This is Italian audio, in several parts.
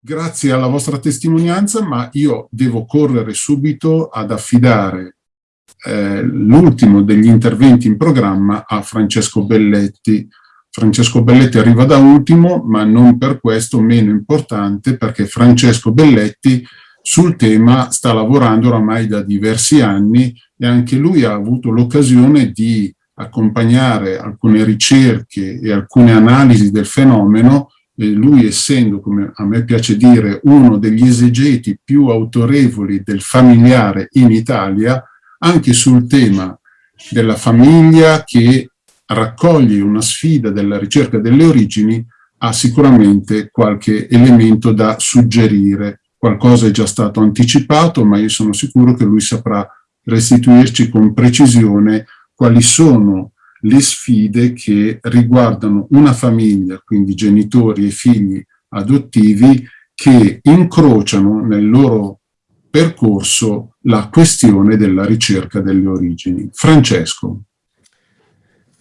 grazie alla vostra testimonianza, ma io devo correre subito ad affidare eh, l'ultimo degli interventi in programma a Francesco Belletti. Francesco Belletti arriva da ultimo, ma non per questo meno importante, perché Francesco Belletti sul tema sta lavorando oramai da diversi anni e anche lui ha avuto l'occasione di accompagnare alcune ricerche e alcune analisi del fenomeno lui essendo, come a me piace dire, uno degli esegeti più autorevoli del familiare in Italia, anche sul tema della famiglia che raccoglie una sfida della ricerca delle origini, ha sicuramente qualche elemento da suggerire. Qualcosa è già stato anticipato, ma io sono sicuro che lui saprà restituirci con precisione quali sono le sfide che riguardano una famiglia, quindi genitori e figli adottivi, che incrociano nel loro percorso la questione della ricerca delle origini. Francesco.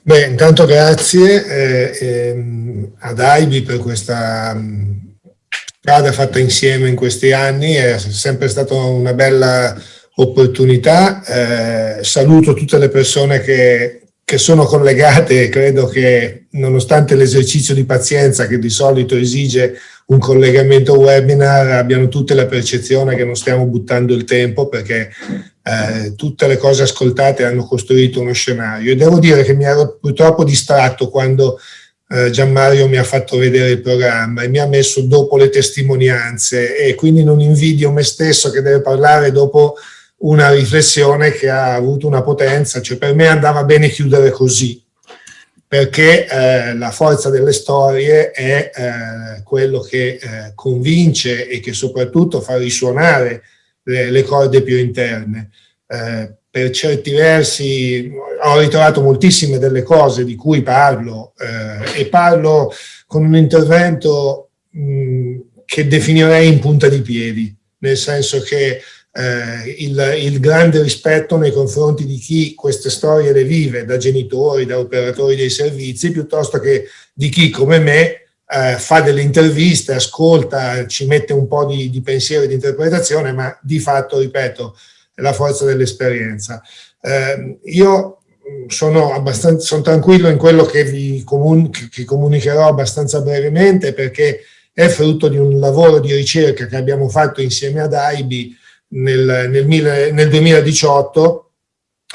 Beh, intanto grazie eh, eh, ad Aibi per questa mm, strada fatta insieme in questi anni, è sempre stata una bella opportunità. Eh, saluto tutte le persone che, che sono collegate credo che nonostante l'esercizio di pazienza che di solito esige un collegamento webinar abbiano tutte la percezione che non stiamo buttando il tempo perché eh, tutte le cose ascoltate hanno costruito uno scenario. E devo dire che mi ero purtroppo distratto quando eh, Gianmario mi ha fatto vedere il programma e mi ha messo dopo le testimonianze e quindi non invidio me stesso che deve parlare dopo una riflessione che ha avuto una potenza, cioè per me andava bene chiudere così, perché eh, la forza delle storie è eh, quello che eh, convince e che soprattutto fa risuonare le, le corde più interne. Eh, per certi versi ho ritrovato moltissime delle cose di cui parlo eh, e parlo con un intervento mh, che definirei in punta di piedi, nel senso che eh, il, il, grande rispetto nei confronti di chi queste storie le vive, da genitori, da operatori dei servizi, piuttosto che di chi come me eh, fa delle interviste, ascolta, ci mette un po' di, di pensiero e di interpretazione, ma di fatto, ripeto, è la forza dell'esperienza. Eh, io sono, abbastanza, sono tranquillo in quello che vi comun che comunicherò abbastanza brevemente perché è frutto di un lavoro di ricerca che abbiamo fatto insieme ad AIBI nel, nel, nel 2018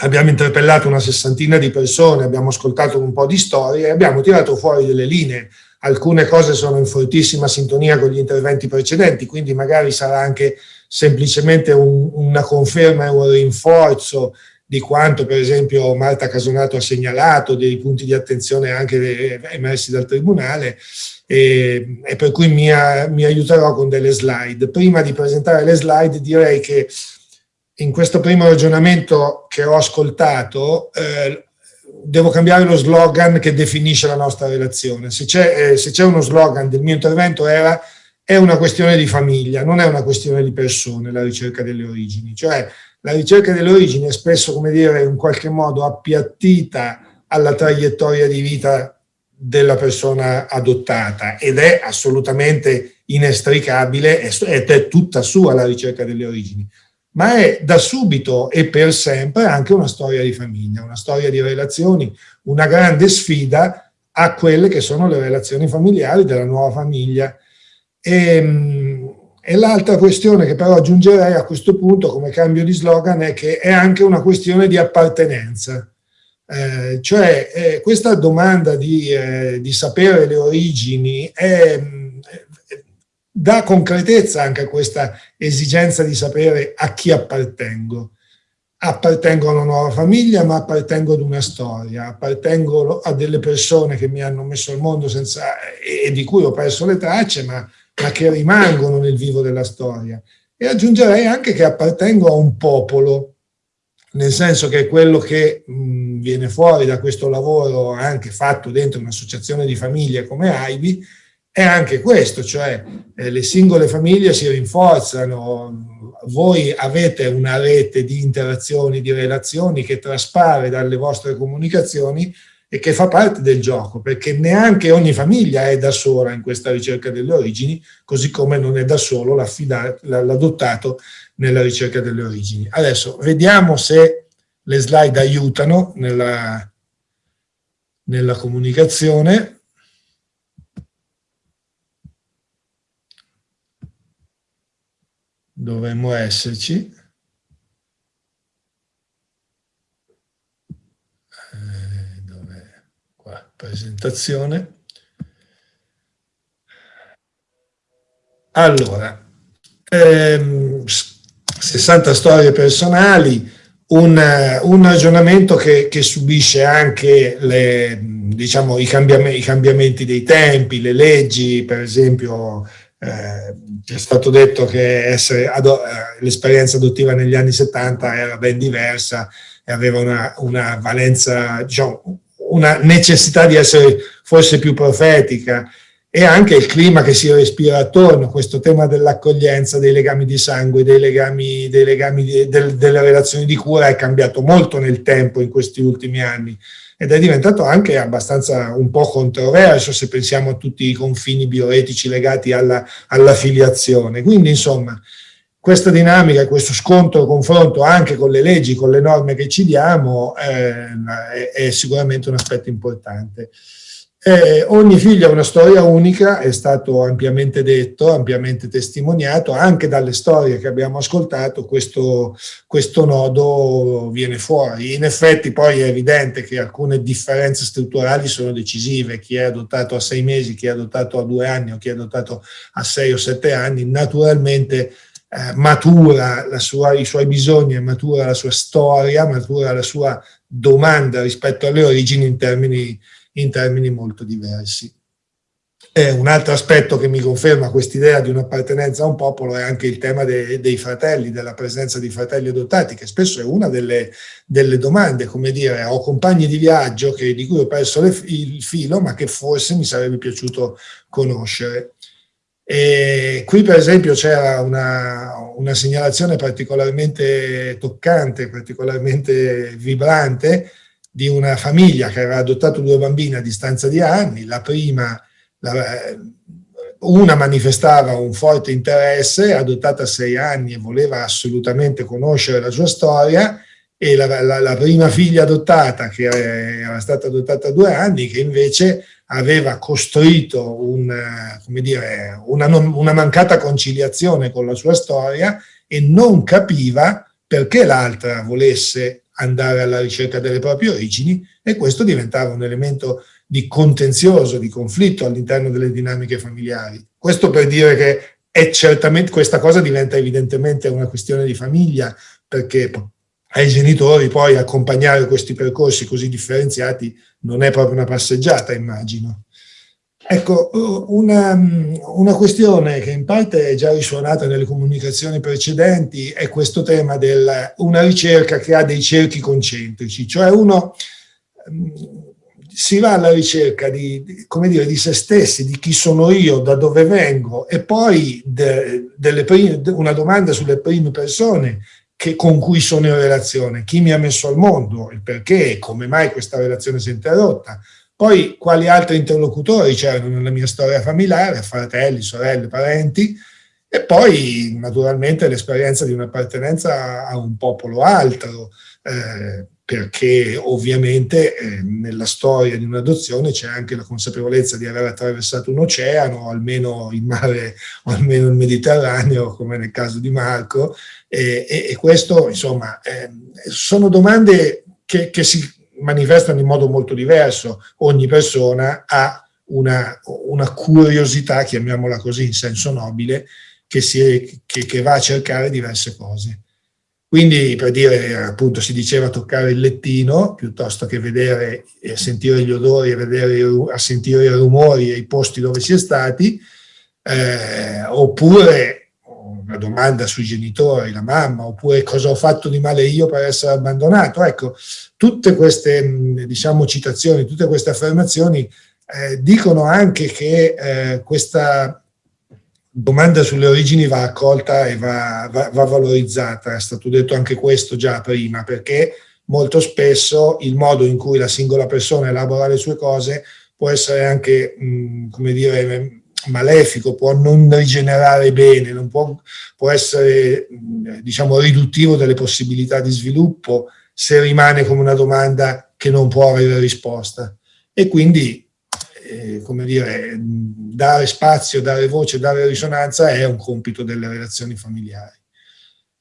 abbiamo interpellato una sessantina di persone, abbiamo ascoltato un po' di storie e abbiamo tirato fuori delle linee. Alcune cose sono in fortissima sintonia con gli interventi precedenti, quindi magari sarà anche semplicemente un, una conferma e un rinforzo di quanto per esempio Marta Casonato ha segnalato, dei punti di attenzione anche emersi dal Tribunale, e, e per cui mi, mi, aiuterò con delle slide. Prima di presentare le slide direi che in questo primo ragionamento che ho ascoltato eh, devo cambiare lo slogan che definisce la nostra relazione. Se c'è eh, uno slogan del mio intervento era è una questione di famiglia, non è una questione di persone la ricerca delle origini. Cioè la ricerca delle origini è spesso, come dire, in qualche modo appiattita alla traiettoria di vita della persona adottata ed è assolutamente inestricabile ed è tutta sua la ricerca delle origini, ma è da subito e per sempre anche una storia di famiglia, una storia di relazioni, una grande sfida a quelle che sono le relazioni familiari della nuova famiglia. E, ehm, e l'altra questione che però aggiungerei a questo punto come cambio di slogan è che è anche una questione di appartenenza eh, cioè eh, questa domanda di, eh, di, sapere le origini è, dà concretezza anche a questa esigenza di sapere a chi appartengo. Appartengo a una nuova famiglia, ma appartengo ad una storia, appartengo a delle persone che mi hanno messo al mondo senza, e, di cui ho perso le tracce, ma, ma che rimangono nel vivo della storia. E aggiungerei anche che appartengo a un popolo, nel senso che quello che mh, viene fuori da questo lavoro anche fatto dentro un'associazione di famiglie come AIBI è anche questo, cioè eh, le singole famiglie si rinforzano, voi avete una rete di interazioni, di relazioni che traspare dalle vostre comunicazioni e che fa parte del gioco, perché neanche ogni famiglia è da sola in questa ricerca delle origini, così come non è da solo l'adottato nella ricerca delle origini. Adesso vediamo se le slide aiutano nella, nella comunicazione. Dovremmo esserci. presentazione. Allora, ehm, 60 storie personali, un, un ragionamento che, che, subisce anche le, diciamo, i, cambiamenti, i, cambiamenti, dei tempi, le leggi, per esempio eh, è stato detto che eh, l'esperienza adottiva negli anni 70 era ben diversa e aveva una, una valenza, diciamo, una necessità di essere forse più profetica e anche il clima che si respira attorno, questo tema dell'accoglienza, dei legami di sangue, dei legami, dei legami di, del, delle relazioni di cura è cambiato molto nel tempo in questi ultimi anni ed è diventato anche abbastanza un po' controverso se pensiamo a tutti i confini bioetici legati alla, alla filiazione. Quindi insomma questa dinamica, questo scontro, confronto anche con le leggi, con le norme che ci diamo, eh, è, è, sicuramente un aspetto importante. Eh, ogni figlio ha una storia unica, è stato ampiamente detto, ampiamente testimoniato, anche dalle storie che abbiamo ascoltato questo, questo nodo viene fuori. In effetti poi è evidente che alcune differenze strutturali sono decisive, chi è adottato a sei mesi, chi è adottato a due anni o chi è adottato a sei o sette anni, naturalmente eh, matura sua, i suoi bisogni, matura la sua storia, matura la sua domanda rispetto alle origini in termini, in termini molto diversi. Eh, un altro aspetto che mi conferma quest'idea di un'appartenenza a un popolo è anche il tema de, dei fratelli, della presenza di fratelli adottati, che spesso è una delle, delle domande, come dire, ho compagni di viaggio che, di cui ho perso il filo, ma che forse mi sarebbe piaciuto conoscere. E qui per esempio c'era una, una, segnalazione particolarmente toccante, particolarmente vibrante di una famiglia che aveva adottato due bambine a distanza di anni, la prima, la, una manifestava un forte interesse, adottata a sei anni e voleva assolutamente conoscere la sua storia, e la, la, la prima figlia adottata, che era stata adottata a due anni, che invece aveva costruito un, dire, una, una mancata conciliazione con la sua storia e non capiva perché l'altra volesse andare alla ricerca delle proprie origini e questo diventava un elemento di contenzioso, di conflitto all'interno delle dinamiche familiari. Questo per dire che è certamente, questa cosa diventa evidentemente una questione di famiglia perché ai genitori poi accompagnare questi percorsi così differenziati non è proprio una passeggiata, immagino. Ecco, una, una, questione che in parte è già risuonata nelle comunicazioni precedenti è questo tema di una ricerca che ha dei cerchi concentrici, cioè uno si va alla ricerca di, dire, di se stessi, di chi sono io, da dove vengo e poi de, prime, una domanda sulle prime persone che, con cui sono in relazione, chi mi ha messo al mondo, il perché, come mai questa relazione si è interrotta, poi quali altri interlocutori? C'erano nella mia storia familiare, fratelli, sorelle, parenti, e poi naturalmente l'esperienza di un'appartenenza a un popolo altro, eh, perché ovviamente eh, nella storia di un'adozione c'è anche la consapevolezza di aver attraversato un oceano, o almeno il mare, o almeno il Mediterraneo, come nel caso di Marco, e, e, e questo insomma eh, sono domande che, che si manifestano in modo molto diverso. Ogni persona ha una, una curiosità, chiamiamola così in senso nobile, che, si, che, che, va a cercare diverse cose. Quindi per dire, appunto, si diceva toccare il lettino, piuttosto che vedere e sentire gli odori e vedere, a sentire i rumori e i posti dove si è stati, eh, oppure una domanda sui genitori, la mamma, oppure cosa ho fatto di male io per essere abbandonato. Ecco, tutte queste diciamo, citazioni, tutte queste affermazioni eh, dicono anche che eh, questa domanda sulle origini va accolta e va, va, va, valorizzata, è stato detto anche questo già prima, perché molto spesso il modo in cui la singola persona elabora le sue cose può essere anche, mh, come dire, malefico, può non rigenerare bene, non può, può essere, diciamo, riduttivo delle possibilità di sviluppo se rimane come una domanda che non può avere risposta. E quindi, eh, come dire, dare spazio, dare voce, dare risonanza è un compito delle relazioni familiari.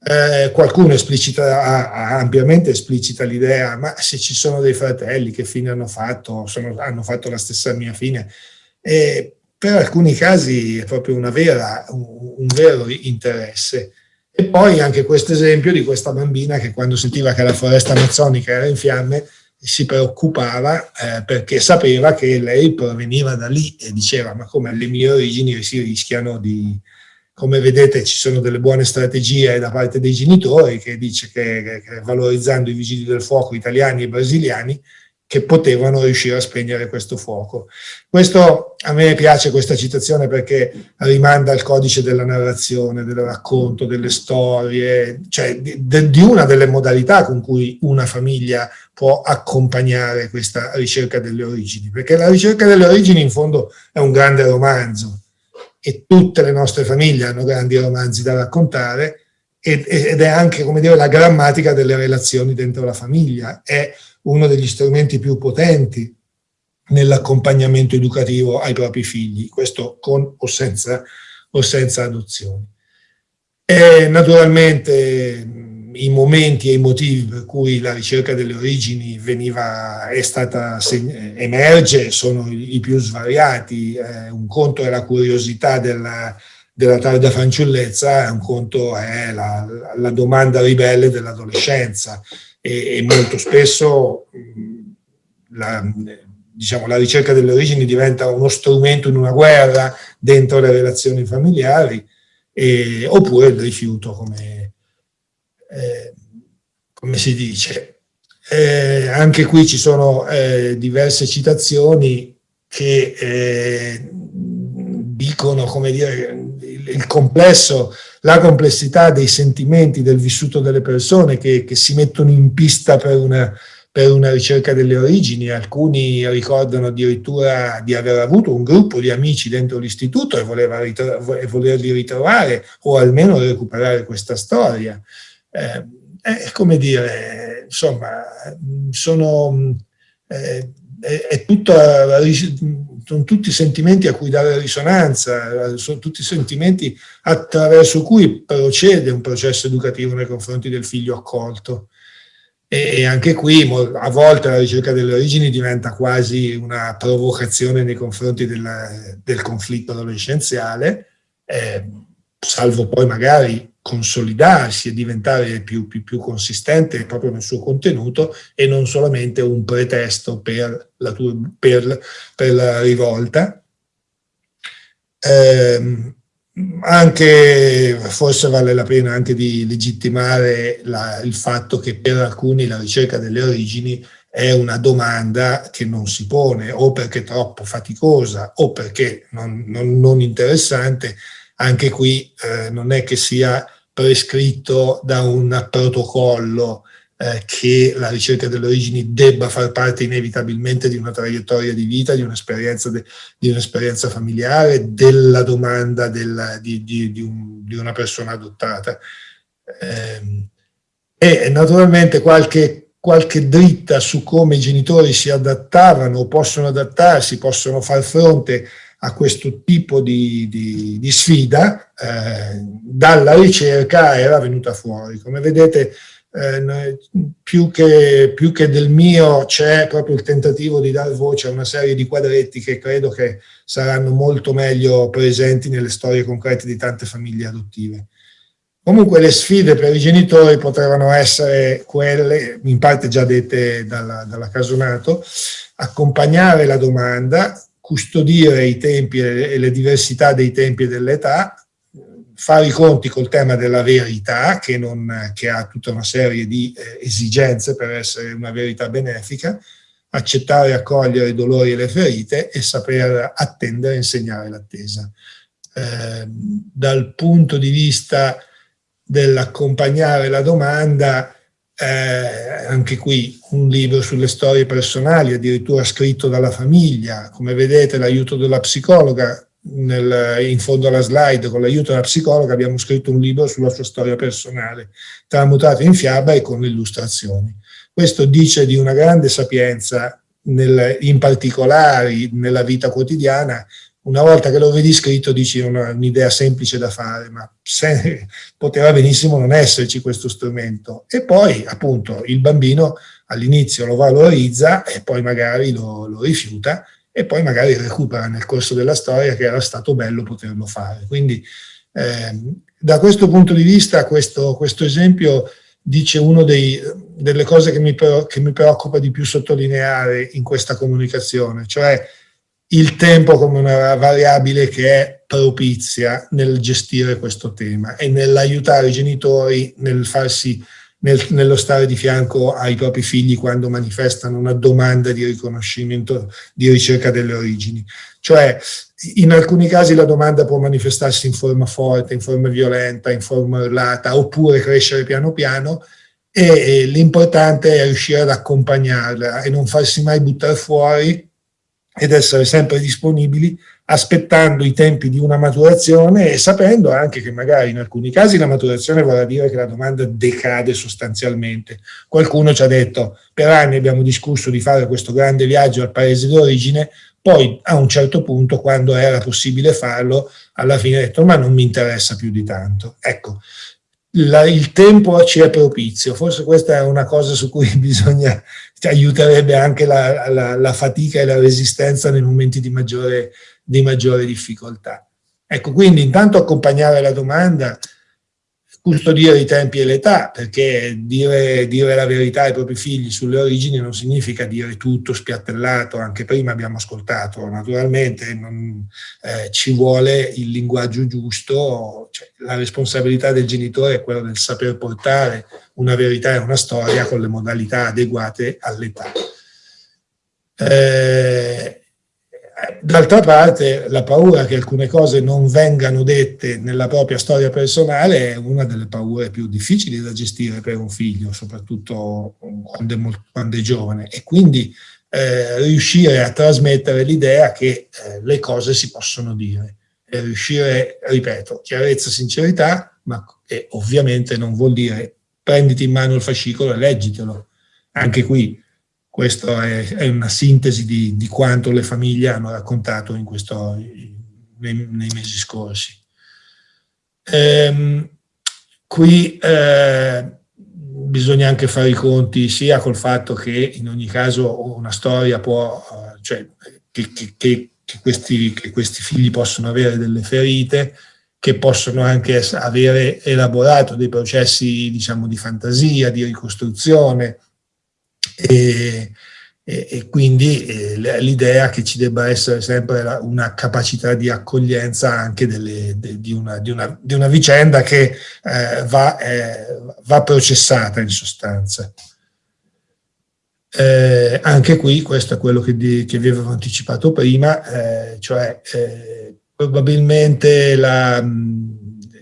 Eh, qualcuno esplicita, ampiamente esplicita l'idea, ma se ci sono dei fratelli che fine hanno fatto, sono, hanno fatto la stessa mia fine, eh, per alcuni casi è proprio vera, un, vero interesse. E poi anche questo esempio di questa bambina che quando sentiva che la foresta amazzonica era in fiamme si preoccupava eh, perché sapeva che lei proveniva da lì e diceva ma come alle mie origini si rischiano di, come vedete ci sono delle buone strategie da parte dei genitori che dice che, che valorizzando i vigili del fuoco italiani e brasiliani che potevano riuscire a spegnere questo fuoco. Questo, a me piace questa citazione perché rimanda al codice della narrazione, del racconto, delle storie, cioè di, di una delle modalità con cui una famiglia può accompagnare questa ricerca delle origini, perché la ricerca delle origini in fondo è un grande romanzo, e tutte le nostre famiglie hanno grandi romanzi da raccontare ed, ed è anche, come dire, la grammatica delle relazioni dentro la famiglia, è uno degli strumenti più potenti nell'accompagnamento educativo ai propri figli, questo con o senza, o senza adozioni. E naturalmente i momenti e i motivi per cui la ricerca delle origini veniva, è stata, emerge sono i, più svariati. Eh, un conto è la curiosità della, della tarda fanciullezza, un conto è la, la domanda ribelle dell'adolescenza e, e, molto spesso la, diciamo, la ricerca delle origini diventa uno strumento in una guerra dentro le relazioni familiari e, oppure il rifiuto come eh, come si dice, eh, anche qui ci sono eh, diverse citazioni che eh, dicono, come dire, il, il, complesso, la complessità dei sentimenti, del vissuto delle persone che, che si mettono in pista per una, per una ricerca delle origini, alcuni ricordano addirittura di aver avuto un gruppo di amici dentro l'istituto e, e volerli ritrovare o almeno recuperare questa storia. Eh, è come dire, insomma, sono, eh, è, è sono tutti sentimenti a cui dare risonanza, sono tutti sentimenti attraverso cui procede un processo educativo nei confronti del figlio accolto. E anche qui a volte la ricerca delle origini diventa quasi una provocazione nei confronti della, del conflitto adolescenziale, eh, salvo poi magari consolidarsi e diventare più, più, più, consistente proprio nel suo contenuto e non solamente un pretesto per la, per, per la rivolta. Eh, anche, forse vale la pena anche di legittimare la, il fatto che per alcuni la ricerca delle origini è una domanda che non si pone o perché è troppo faticosa o perché non, non, non interessante, anche qui eh, non è che sia prescritto da un protocollo eh, che la ricerca delle origini debba far parte inevitabilmente di una traiettoria di vita, di un'esperienza un familiare, della domanda della, di, di, di, un, di, una persona adottata. Eh, e naturalmente qualche, qualche dritta su come i genitori si adattavano o possono adattarsi, possono far fronte a questo tipo di, di, di sfida, eh, dalla ricerca era venuta fuori. Come vedete, eh, più, che, più, che, del mio c'è proprio il tentativo di dar voce a una serie di quadretti che credo che saranno molto meglio presenti nelle storie concrete di tante famiglie adottive. Comunque le sfide per i genitori potevano essere quelle, in parte già dette dalla, dalla Casonato, accompagnare la domanda, custodire i tempi e le diversità dei tempi e dell'età, fare i conti col tema della verità, che, non, che ha tutta una serie di eh, esigenze per essere una verità benefica, accettare e accogliere i dolori e le ferite e saper attendere e insegnare l'attesa. Eh, dal punto di vista dell'accompagnare la domanda, eh, anche qui un libro sulle storie personali, addirittura scritto dalla famiglia, come vedete l'aiuto della psicologa, nel, in fondo alla slide, con l'aiuto della psicologa abbiamo scritto un libro sulla sua storia personale, tramutato in fiaba e con illustrazioni. Questo dice di una grande sapienza nel, in particolari nella vita quotidiana una volta che lo vedi scritto dici un'idea semplice da fare, ma se, poteva benissimo non esserci questo strumento. E poi appunto il bambino all'inizio lo valorizza e poi magari lo, lo, rifiuta e poi magari recupera nel corso della storia che era stato bello poterlo fare. Quindi eh, da questo punto di vista questo, questo esempio dice una delle cose che mi, che mi preoccupa di più sottolineare in questa comunicazione, cioè il tempo come una variabile che è propizia nel gestire questo tema e nell'aiutare i genitori nel farsi, nel, nello stare di fianco ai propri figli quando manifestano una domanda di riconoscimento, di ricerca delle origini. Cioè, in alcuni casi la domanda può manifestarsi in forma forte, in forma violenta, in forma urlata, oppure crescere piano piano, e l'importante è riuscire ad accompagnarla e non farsi mai buttare fuori ed essere sempre disponibili aspettando i tempi di una maturazione e sapendo anche che magari in alcuni casi la maturazione vorrà dire che la domanda decade sostanzialmente. Qualcuno ci ha detto, per anni abbiamo discusso di fare questo grande viaggio al paese d'origine, poi a un certo punto, quando era possibile farlo, alla fine ha detto ma non mi interessa più di tanto. Ecco, la, il tempo ci è propizio, forse questa è una cosa su cui bisogna, aiuterebbe anche la, la, la, fatica e la resistenza nei momenti di maggiore, di maggiore difficoltà. Ecco, quindi intanto accompagnare la domanda, custodire i tempi e l'età, perché dire, dire, la verità ai propri figli sulle origini non significa dire tutto spiattellato, anche prima abbiamo ascoltato, naturalmente non, eh, ci vuole il linguaggio giusto, cioè, la responsabilità del genitore è quella del saper portare una verità e una storia con le modalità adeguate all'età. Eh, D'altra parte la paura che alcune cose non vengano dette nella propria storia personale è una delle paure più difficili da gestire per un figlio, soprattutto quando è, molto, quando è giovane. E quindi eh, riuscire a trasmettere l'idea che eh, le cose si possono dire. E riuscire, ripeto, chiarezza, sincerità, ma ovviamente non vuol dire prenditi in mano il fascicolo e leggitelo. Anche qui questa è, è, una sintesi di, di, quanto le famiglie hanno raccontato questo, nei, nei, mesi scorsi. Ehm, qui eh, bisogna anche fare i conti sia col fatto che in ogni caso una storia può, eh, cioè che, che, che, che questi, questi figli possono avere delle ferite, che possono anche avere elaborato dei processi diciamo di fantasia, di ricostruzione, e, e, e quindi eh, l'idea che ci debba essere sempre la, una capacità di accoglienza anche delle, de, di, una, di, una, di, una, vicenda che eh, va, eh, va, processata in sostanza. Eh, anche qui, questo è quello che, di, che vi avevo anticipato prima, eh, cioè eh, probabilmente la,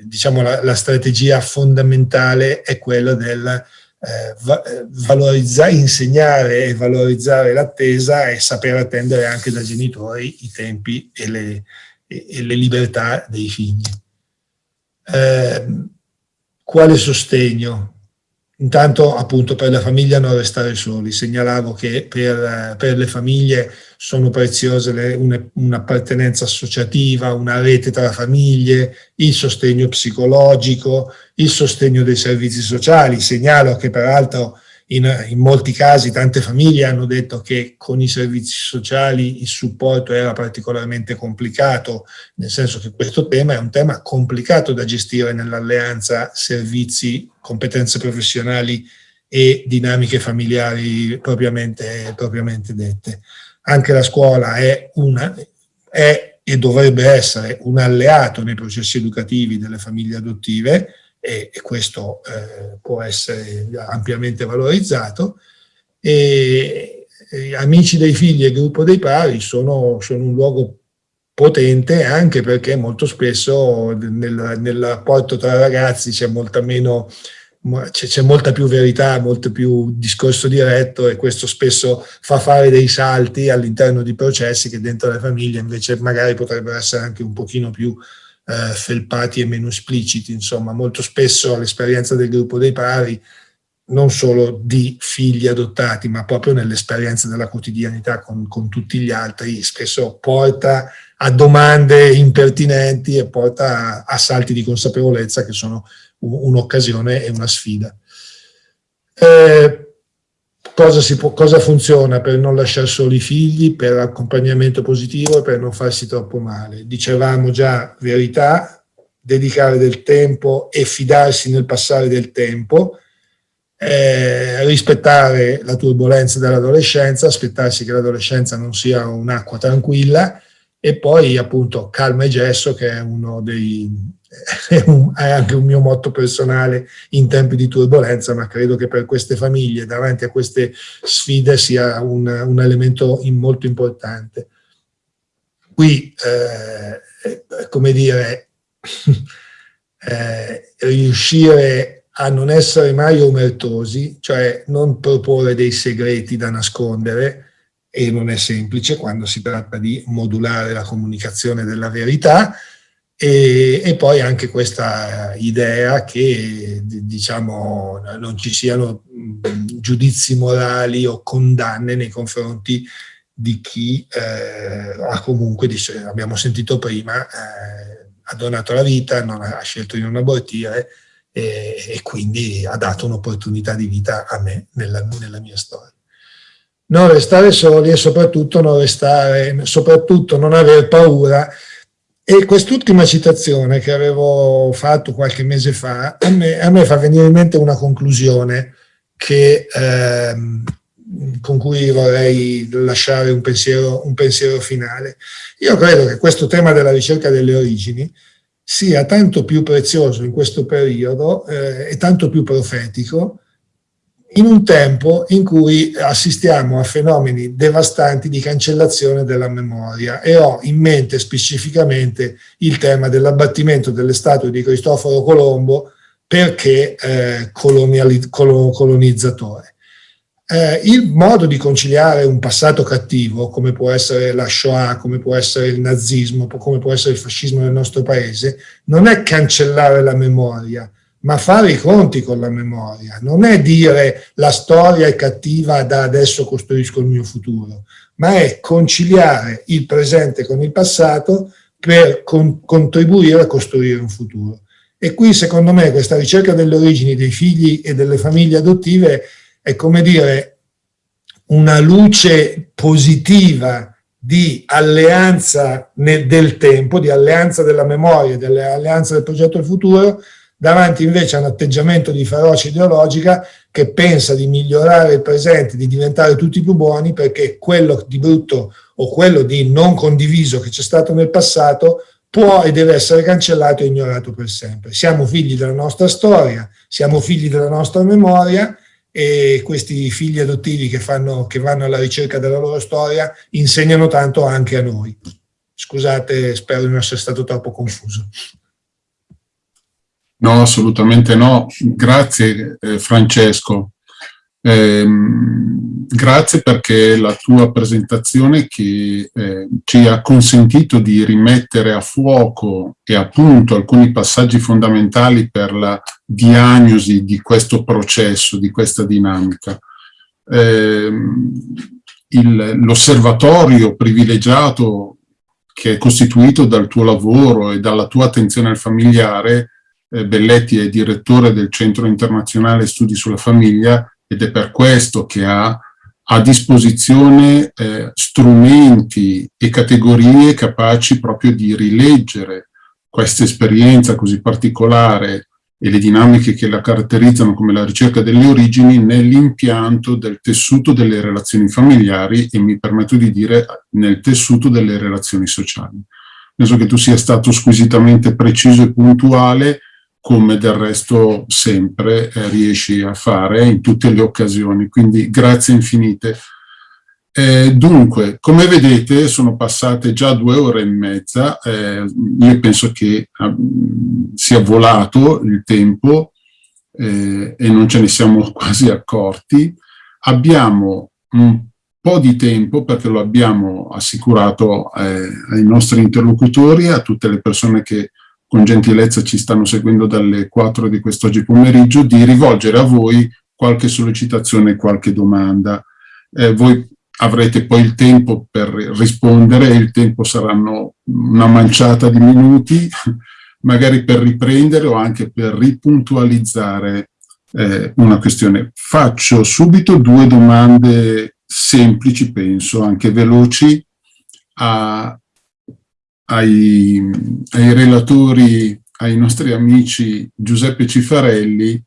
diciamo, la, la strategia fondamentale è quella del eh, eh, valorizzare, insegnare e valorizzare l'attesa e saper attendere anche dai genitori i tempi e le, e, e le libertà dei figli. Eh, quale sostegno? Intanto appunto per la famiglia non restare soli, segnalavo che per, per le famiglie sono preziose un'appartenenza associativa, una rete tra famiglie, il sostegno psicologico, il sostegno dei servizi sociali. Segnalo che peraltro in, in, molti casi tante famiglie hanno detto che con i servizi sociali il supporto era particolarmente complicato, nel senso che questo tema è un tema complicato da gestire nell'alleanza servizi, competenze professionali e dinamiche familiari propriamente, propriamente dette. Anche la scuola è, una, è e dovrebbe essere un alleato nei processi educativi delle famiglie adottive, e, e questo eh, può essere ampiamente valorizzato. E, e Amici dei figli e gruppo dei pari sono, sono un luogo potente anche perché molto spesso nel, nel rapporto tra ragazzi c'è molta meno c'è molta più verità, molto più discorso diretto e questo spesso fa fare dei salti all'interno di processi che dentro le famiglie invece magari potrebbero essere anche un pochino più eh, felpati e meno espliciti. Insomma, molto spesso l'esperienza del gruppo dei pari non solo di figli adottati, ma proprio nell'esperienza della quotidianità con, con, tutti gli altri, spesso porta a domande impertinenti e porta a, salti di consapevolezza che sono un'occasione e una sfida. Eh, cosa, può, cosa, funziona per non lasciare soli i figli, per accompagnamento positivo e per non farsi troppo male? Dicevamo già verità, dedicare del tempo e fidarsi nel passare del tempo, eh, rispettare la turbolenza dell'adolescenza, aspettarsi che l'adolescenza non sia un'acqua tranquilla e poi appunto calma e gesso che è uno dei è, un, è, anche un mio motto personale in tempi di turbolenza, ma credo che per queste famiglie davanti a queste sfide sia un, un elemento in, molto importante. Qui, eh, come dire, eh, riuscire a non essere mai omertosi, cioè non proporre dei segreti da nascondere, e non è semplice quando si tratta di modulare la comunicazione della verità, e, e poi anche questa idea che diciamo, non ci siano giudizi morali o condanne nei confronti di chi eh, ha comunque, abbiamo sentito prima, eh, ha donato la vita, non ha, ha scelto di non abortire, e, e quindi ha dato un'opportunità di vita a me nella, nella, mia storia. Non restare soli e soprattutto non, restare, soprattutto non aver paura. E quest'ultima citazione che avevo fatto qualche mese fa, a me, a me fa venire in mente una conclusione che, ehm, con cui vorrei lasciare un pensiero, un pensiero finale. Io credo che questo tema della ricerca delle origini sia tanto più prezioso in questo periodo eh, e tanto più profetico in un tempo in cui assistiamo a fenomeni devastanti di cancellazione della memoria. E ho in mente specificamente il tema dell'abbattimento delle statue di Cristoforo Colombo perché eh, colonizzatore. Eh, il modo di conciliare un passato cattivo, come può essere la Shoah, come può essere il nazismo, come può essere il fascismo nel nostro paese, non è cancellare la memoria, ma fare i conti con la memoria. Non è dire la storia è cattiva, da adesso costruisco il mio futuro, ma è conciliare il presente con il passato per con contribuire a costruire un futuro. E qui, secondo me, questa ricerca delle origini dei figli e delle famiglie adottive è come dire una luce positiva di alleanza nel, del tempo, di alleanza della memoria, dell'alleanza del progetto del futuro, davanti invece a un atteggiamento di ferocia ideologica che pensa di migliorare il presente, di diventare tutti più buoni perché quello di brutto o quello di non condiviso che c'è stato nel passato può e deve essere cancellato e ignorato per sempre. Siamo figli della nostra storia, siamo figli della nostra memoria e questi figli adottivi che, fanno, che vanno alla ricerca della loro storia insegnano tanto anche a noi. Scusate, spero di non essere stato troppo confuso. No, assolutamente no. Grazie eh, Francesco. Eh, grazie perché la tua presentazione che eh, ci ha consentito di rimettere a fuoco e appunto alcuni passaggi fondamentali per la diagnosi di questo processo, di questa dinamica. Eh, L'osservatorio privilegiato che è costituito dal tuo lavoro e dalla tua attenzione al familiare, Belletti è direttore del Centro Internazionale Studi sulla Famiglia, ed è per questo che ha a disposizione eh, strumenti e categorie capaci proprio di rileggere questa esperienza così particolare e le dinamiche che la caratterizzano come la ricerca delle origini nell'impianto del tessuto delle relazioni familiari e mi permetto di dire nel tessuto delle relazioni sociali. Penso che tu sia stato squisitamente preciso e puntuale come del resto sempre eh, riesci a fare in tutte le occasioni, quindi grazie infinite. Eh, dunque, come vedete sono passate già due ore e mezza, eh, io penso che eh, sia volato il tempo, eh, e non ce ne siamo quasi accorti. Abbiamo un po' di tempo perché lo abbiamo assicurato eh, ai nostri interlocutori, a tutte le persone che con gentilezza ci stanno seguendo dalle 4 di quest'oggi pomeriggio, di rivolgere a voi qualche sollecitazione, qualche domanda. Eh, voi avrete poi il tempo per rispondere, il tempo saranno una manciata di minuti, magari per riprendere o anche per ripuntualizzare eh, una questione. Faccio subito due domande semplici, penso, anche veloci, a, ai, ai relatori, ai nostri amici Giuseppe Cifarelli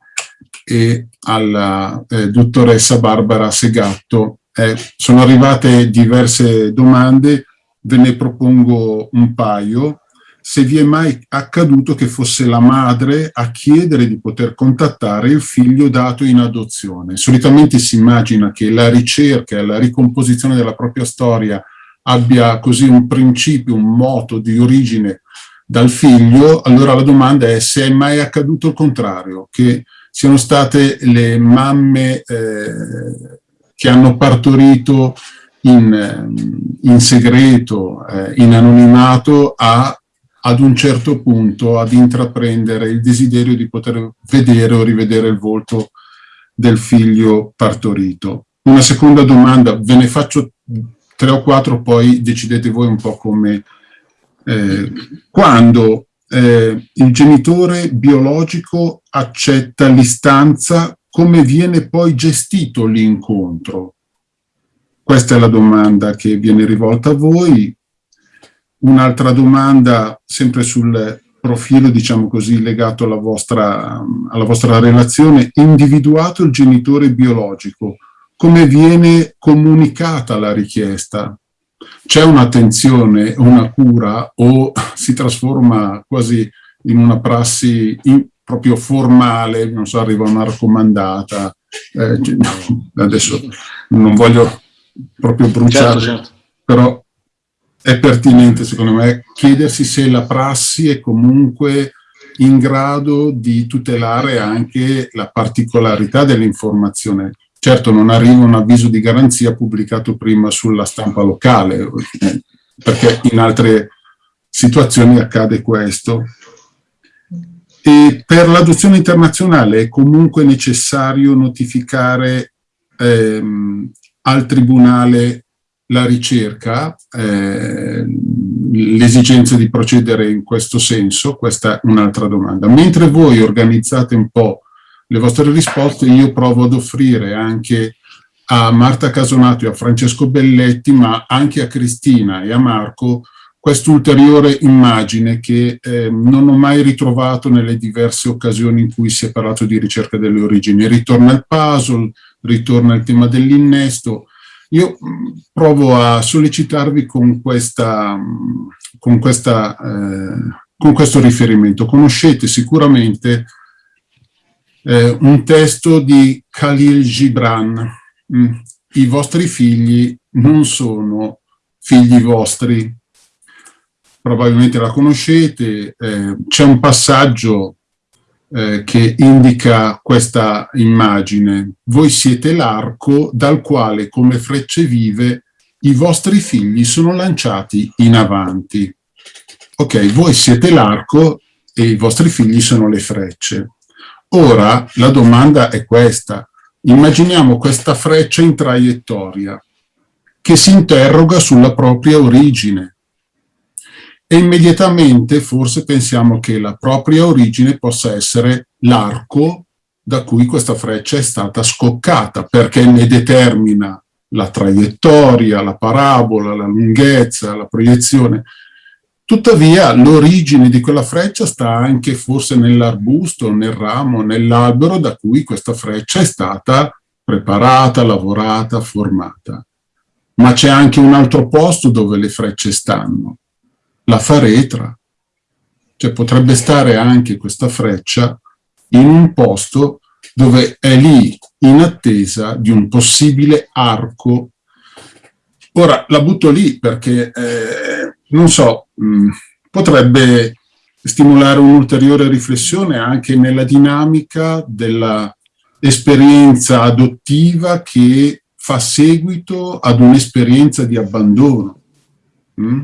e alla eh, dottoressa Barbara Segatto. Eh, sono arrivate diverse domande, ve ne propongo un paio se vi è mai accaduto che fosse la madre a chiedere di poter contattare il figlio dato in adozione. Solitamente si immagina che la ricerca e la ricomposizione della propria storia abbia così un principio, un moto di origine dal figlio, allora la domanda è se è mai accaduto il contrario, che siano state le mamme eh, che hanno partorito in, in segreto, eh, in anonimato, a ad un certo punto ad intraprendere il desiderio di poter vedere o rivedere il volto del figlio partorito. Una seconda domanda, ve ne faccio tre o quattro, poi decidete voi un po' come... Eh, quando eh, il genitore biologico accetta l'istanza, come viene poi gestito l'incontro? Questa è la domanda che viene rivolta a voi, Un'altra domanda, sempre sul profilo, diciamo così, legato alla vostra, alla vostra relazione, individuato il genitore biologico, come viene comunicata la richiesta? C'è un'attenzione, una cura o si trasforma quasi in una prassi in, proprio formale, non so, arriva una raccomandata, eh, adesso non voglio proprio bruciare, certo, certo. però è pertinente secondo me chiedersi se la prassi è comunque in grado di tutelare anche la particolarità dell'informazione. Certo non arriva un avviso di garanzia pubblicato prima sulla stampa locale, perché in altre situazioni accade questo. E per l'adozione internazionale è comunque necessario notificare ehm, al Tribunale la ricerca, eh, l'esigenza di procedere in questo senso? Questa è un'altra domanda. Mentre voi organizzate un po' le vostre risposte, io provo ad offrire anche a Marta Casonato e a Francesco Belletti, ma anche a Cristina e a Marco, quest'ulteriore immagine che eh, non ho mai ritrovato nelle diverse occasioni in cui si è parlato di ricerca delle origini. Ritorna il puzzle, ritorna il tema dell'innesto, io mm, provo a sollecitarvi con, questa, mm, con, questa, eh, con questo riferimento. Conoscete sicuramente eh, un testo di Khalil Gibran. Mm, I vostri figli non sono figli vostri. Probabilmente la conoscete. Eh, C'è un passaggio eh, che indica questa immagine. Voi siete l'arco dal quale, come frecce vive, i vostri figli sono lanciati in avanti. Ok, voi siete l'arco e i vostri figli sono le frecce. Ora la domanda è questa. Immaginiamo questa freccia in traiettoria che si interroga sulla propria origine e immediatamente forse pensiamo che la propria origine possa essere l'arco da cui questa freccia è stata scoccata, perché ne determina la traiettoria, la parabola, la lunghezza, la proiezione. Tuttavia l'origine di quella freccia sta anche forse nell'arbusto, nel ramo, nell'albero da cui questa freccia è stata preparata, lavorata, formata. Ma c'è anche un altro posto dove le frecce stanno, la faretra. Cioè potrebbe stare anche questa freccia in un posto dove è lì in attesa di un possibile arco. Ora la butto lì perché, eh, non so, mh, potrebbe stimolare un'ulteriore riflessione anche nella dinamica dell'esperienza adottiva che fa seguito ad un'esperienza di abbandono. Mm?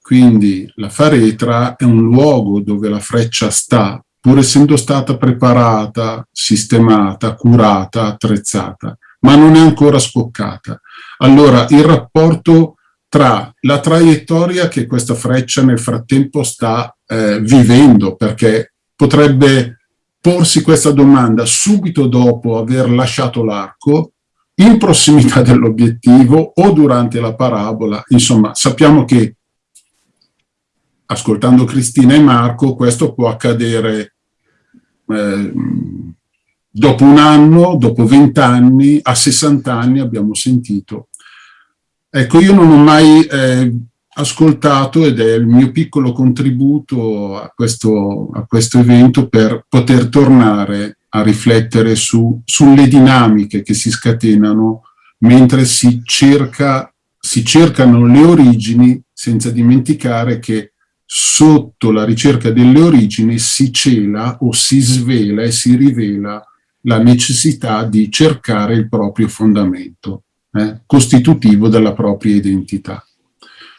Quindi la faretra è un luogo dove la freccia sta, pur essendo stata preparata, sistemata, curata, attrezzata, ma non è ancora scoccata. Allora il rapporto tra la traiettoria che questa freccia nel frattempo sta eh, vivendo, perché potrebbe porsi questa domanda subito dopo aver lasciato l'arco, in prossimità dell'obiettivo o durante la parabola, insomma sappiamo che ascoltando Cristina e Marco questo può accadere eh, dopo un anno, dopo vent'anni, a 60 anni abbiamo sentito Ecco, io non ho mai eh, ascoltato ed è il mio piccolo contributo a questo, a questo evento per poter tornare a riflettere su, sulle dinamiche che si scatenano mentre si, cerca, si cercano le origini senza dimenticare che sotto la ricerca delle origini si cela o si svela e si rivela la necessità di cercare il proprio fondamento eh, costitutivo della propria identità.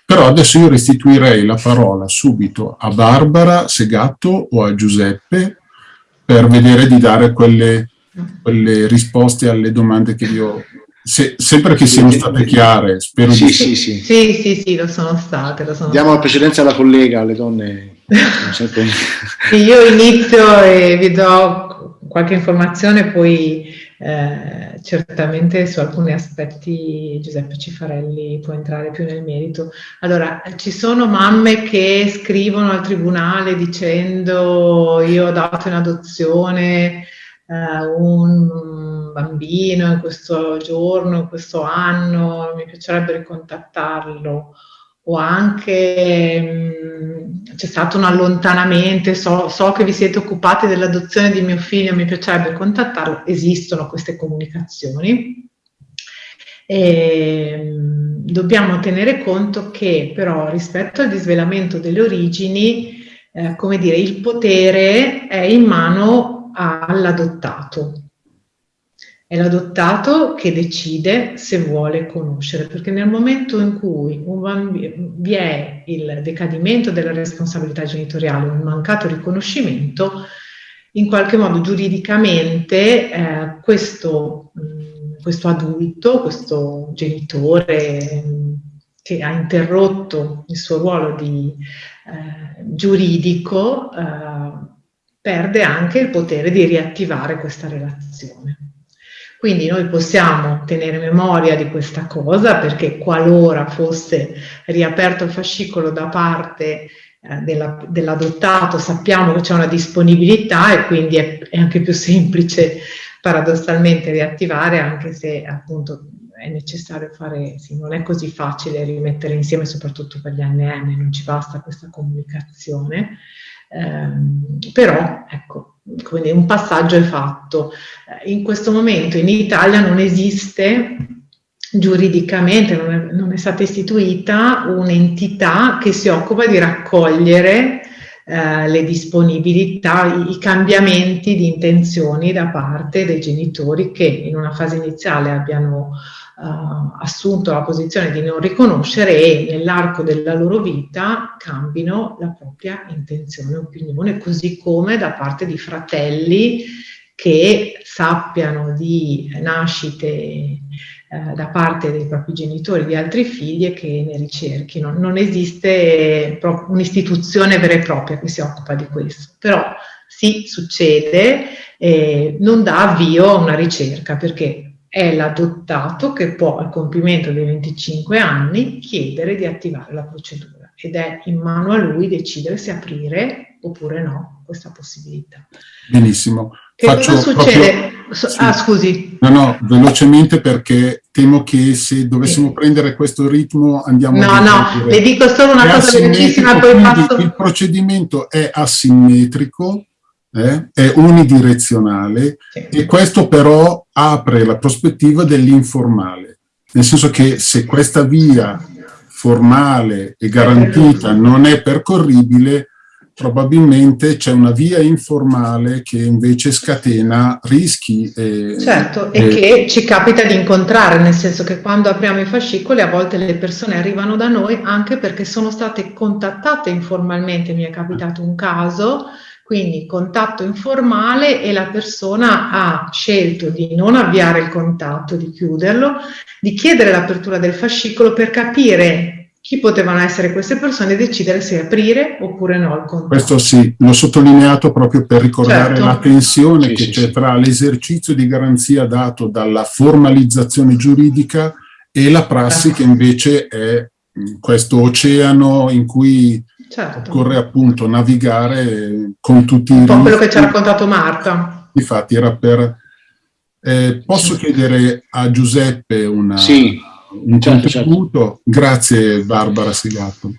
Però adesso io restituirei la parola subito a Barbara Segatto o a Giuseppe per vedere di dare quelle, quelle risposte alle domande che io se, sempre che siano state chiare, spero sì, di... Sì, sì. sì, sì, sì, lo sono state. Lo sono Diamo state. la precedenza alla collega, alle donne. Sempre... io inizio e vi do qualche informazione, poi eh, certamente su alcuni aspetti Giuseppe Cifarelli può entrare più nel merito. Allora, ci sono mamme che scrivono al tribunale dicendo io ho dato in adozione eh, un bambino in questo giorno, in questo anno, mi piacerebbe ricontattarlo o anche c'è stato un allontanamento, so, so, che vi siete occupati dell'adozione di mio figlio, mi piacerebbe contattarlo, esistono queste comunicazioni. E, dobbiamo tenere conto che però rispetto al disvelamento delle origini, eh, come dire, il potere è in mano all'adottato è l'adottato che decide se vuole conoscere, perché nel momento in cui vi è il decadimento della responsabilità genitoriale, un mancato riconoscimento, in qualche modo giuridicamente eh, questo, mh, questo, adulto, questo genitore mh, che ha interrotto il suo ruolo di, eh, giuridico eh, perde anche il potere di riattivare questa relazione. Quindi noi possiamo tenere memoria di questa cosa perché qualora fosse riaperto il fascicolo da parte eh, dell'adottato dell sappiamo che c'è una disponibilità e quindi è, è, anche più semplice paradossalmente riattivare anche se appunto è necessario fare, sì, non è così facile rimettere insieme soprattutto per gli ANN, non ci basta questa comunicazione, eh, però ecco, quindi un passaggio è fatto. Eh, in questo momento in Italia non esiste giuridicamente, non è, non è stata istituita un'entità che si occupa di raccogliere eh, le disponibilità, i, cambiamenti di intenzioni da parte dei genitori che in una fase iniziale abbiano assunto la posizione di non riconoscere e nell'arco della loro vita cambino la propria intenzione opinione, così come da parte di fratelli che sappiano di nascite eh, da parte dei propri genitori di altri figli e che ne ricerchino. Non esiste un'istituzione vera e propria che si occupa di questo, però sì, succede, eh, non dà avvio a una ricerca perché è l'adottato che può al compimento dei 25 anni chiedere di attivare la procedura ed è in mano a lui decidere se aprire oppure no questa possibilità. Benissimo. Che Faccio cosa succede? Proprio... Ah, scusi. No, no, velocemente perché temo che se dovessimo sì. prendere questo ritmo andiamo no, a... No, no, le dico solo una è cosa velocissima poi passo... Il procedimento è asimmetrico, eh, è unidirezionale sì. e questo però apre la prospettiva dell'informale, nel senso che se questa via formale e garantita non è percorribile, probabilmente c'è una via informale che invece scatena rischi. E, certo, e, e, che ci capita di incontrare, nel senso che quando apriamo i fascicoli a volte le persone arrivano da noi anche perché sono state contattate informalmente, mi è capitato un caso, quindi contatto informale e la persona ha scelto di non avviare il contatto, di chiuderlo, di chiedere l'apertura del fascicolo per capire chi potevano essere queste persone e decidere se aprire oppure no il contatto. Questo sì, l'ho sottolineato proprio per ricordare certo. la tensione sì, che sì, c'è sì. tra l'esercizio di garanzia dato dalla formalizzazione giuridica e la prassi certo. che invece è questo oceano in cui certo. occorre appunto navigare con tutti i... Un po' quello che ci ha raccontato Marta. Infatti era per... Eh, posso chiedere a Giuseppe una... Sì un certo, certo. contributo. Certo. Grazie Barbara Segato.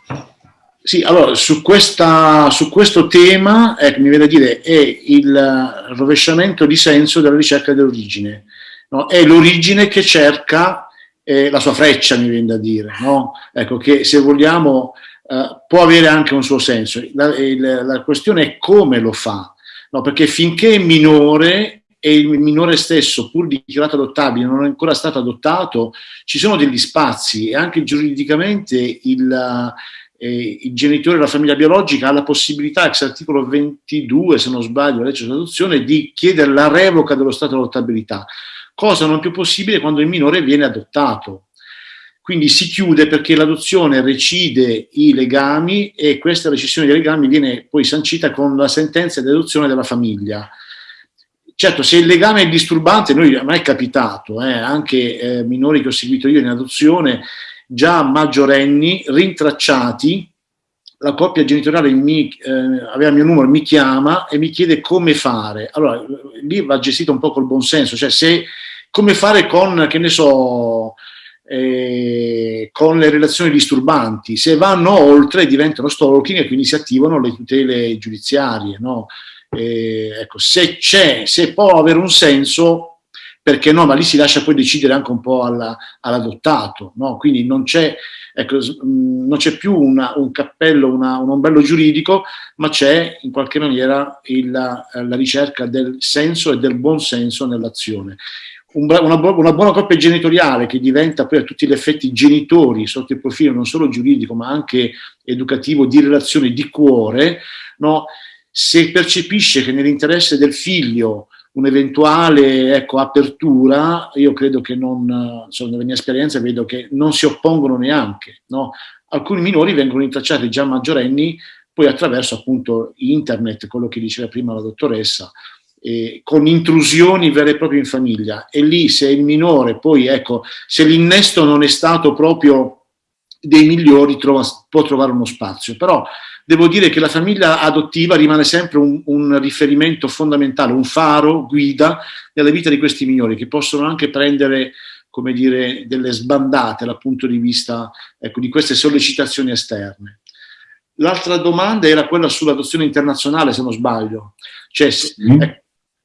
Sì, allora su, questa, su questo tema, ecco, mi viene a dire, è il rovesciamento di senso della ricerca dell'origine. No? È l'origine che cerca eh, la sua freccia, mi viene da dire. No? Ecco, che se vogliamo eh, può avere anche un suo senso. La, il, la questione è come lo fa. No? Perché finché è minore e il minore stesso, pur dichiarato adottabile, non è ancora stato adottato, ci sono degli spazi e anche giuridicamente il, eh, il genitore della famiglia biologica ha la possibilità, ex articolo 22, se non sbaglio, la legge sull'adozione, di chiedere la revoca dello stato di adottabilità, cosa non più possibile quando il minore viene adottato. Quindi si chiude perché l'adozione recide i legami e questa recessione dei legami viene poi sancita con la sentenza di adozione della famiglia. Certo, se il legame è disturbante, noi, a me è capitato, eh, anche eh, minori che ho seguito io in adozione, già maggiorenni, rintracciati, la coppia genitoriale mi, eh, aveva il mio numero, mi chiama e mi chiede come fare. Allora, lì va gestito un po' col buonsenso, cioè se, come fare con, che ne so, eh, con le relazioni disturbanti. Se vanno oltre diventano stalking e quindi si attivano le tutele giudiziarie, no? Eh, ecco, se c'è, se può avere un senso, perché no, ma lì si lascia poi decidere anche un po' all'adottato, no? quindi non c'è, ecco, c'è più una, un cappello, una, un ombrello giuridico, ma c'è in qualche maniera il, la, la ricerca del senso e del buon senso nell'azione. Una, una, buona coppia genitoriale che diventa poi a tutti gli effetti genitori sotto il profilo non solo giuridico ma anche educativo di relazione di cuore, no? se percepisce che nell'interesse del figlio un'eventuale ecco, apertura, io credo che non, insomma, nella mia esperienza vedo che non si oppongono neanche. No? Alcuni minori vengono intracciati già maggiorenni, poi attraverso appunto internet, quello che diceva prima la dottoressa, eh, con intrusioni vere e proprie in famiglia. E lì se il minore, poi ecco, se l'innesto non è stato proprio dei migliori, trova, può trovare uno spazio. Però devo dire che la famiglia adottiva rimane sempre un, un, riferimento fondamentale, un faro, guida nella vita di questi minori che possono anche prendere come dire, delle sbandate dal punto di vista ecco, di queste sollecitazioni esterne. L'altra domanda era quella sull'adozione internazionale, se non sbaglio. Cioè, mm. eh,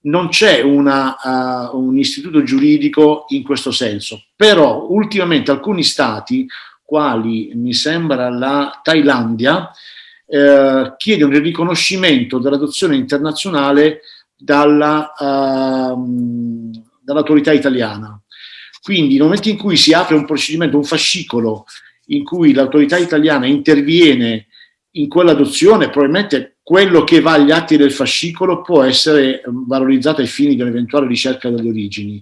non c'è uh, un istituto giuridico in questo senso, però ultimamente alcuni stati, quali mi sembra la Thailandia, eh, chiedono il riconoscimento dell'adozione internazionale dall'autorità uh, dall italiana. Quindi nel momento in cui si apre un procedimento, un fascicolo, in cui l'autorità italiana interviene in quell'adozione, probabilmente quello che va agli atti del fascicolo può essere valorizzato ai fini di un'eventuale ricerca delle origini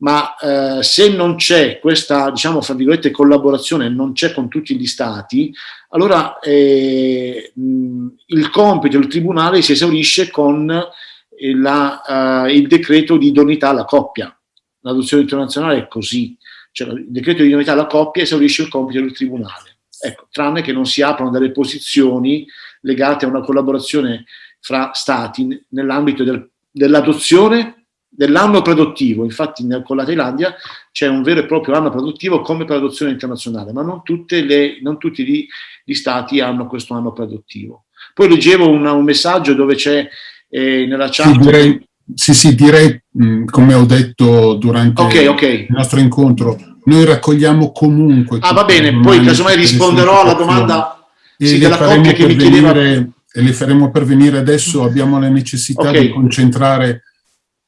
ma eh, se non c'è questa, diciamo, fra virgolette, collaborazione, non c'è con tutti gli stati, allora eh, il compito del tribunale si esaurisce con eh, la, uh, il decreto di idoneità alla coppia. L'adozione internazionale è così, cioè il decreto di idoneità alla coppia esaurisce il compito del tribunale. Ecco, tranne che non si aprono delle posizioni legate a una collaborazione fra stati nell'ambito del, dell'adozione dell'anno produttivo, infatti con la Thailandia c'è un vero e proprio anno produttivo come per l'adozione internazionale, ma non, le, non tutti gli, gli, stati hanno questo anno produttivo. Poi leggevo una, un messaggio dove c'è eh, nella chat... Sì, direi, sì, sì, direi mh, come ho detto durante okay, okay. il nostro incontro, noi raccogliamo comunque... Ah, va bene, poi casomai risponderò alla domanda sì, della coppia che mi chiedeva e le faremo pervenire adesso, abbiamo la necessità okay. di concentrare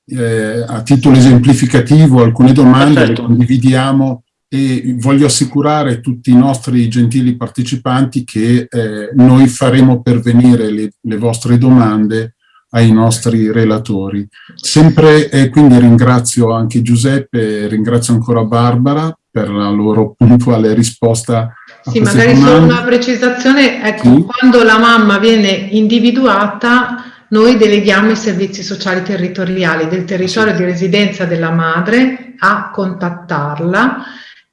eh, a titolo esemplificativo alcune domande, Perfetto. le condividiamo e voglio assicurare tutti i nostri gentili partecipanti che eh, noi faremo pervenire le, le, vostre domande ai nostri relatori. Sempre, eh, quindi ringrazio anche Giuseppe, ringrazio ancora Barbara per la loro puntuale risposta. Sì, magari solo una precisazione, ecco, sì. quando la mamma viene individuata noi deleghiamo i servizi sociali territoriali del territorio di residenza della madre a contattarla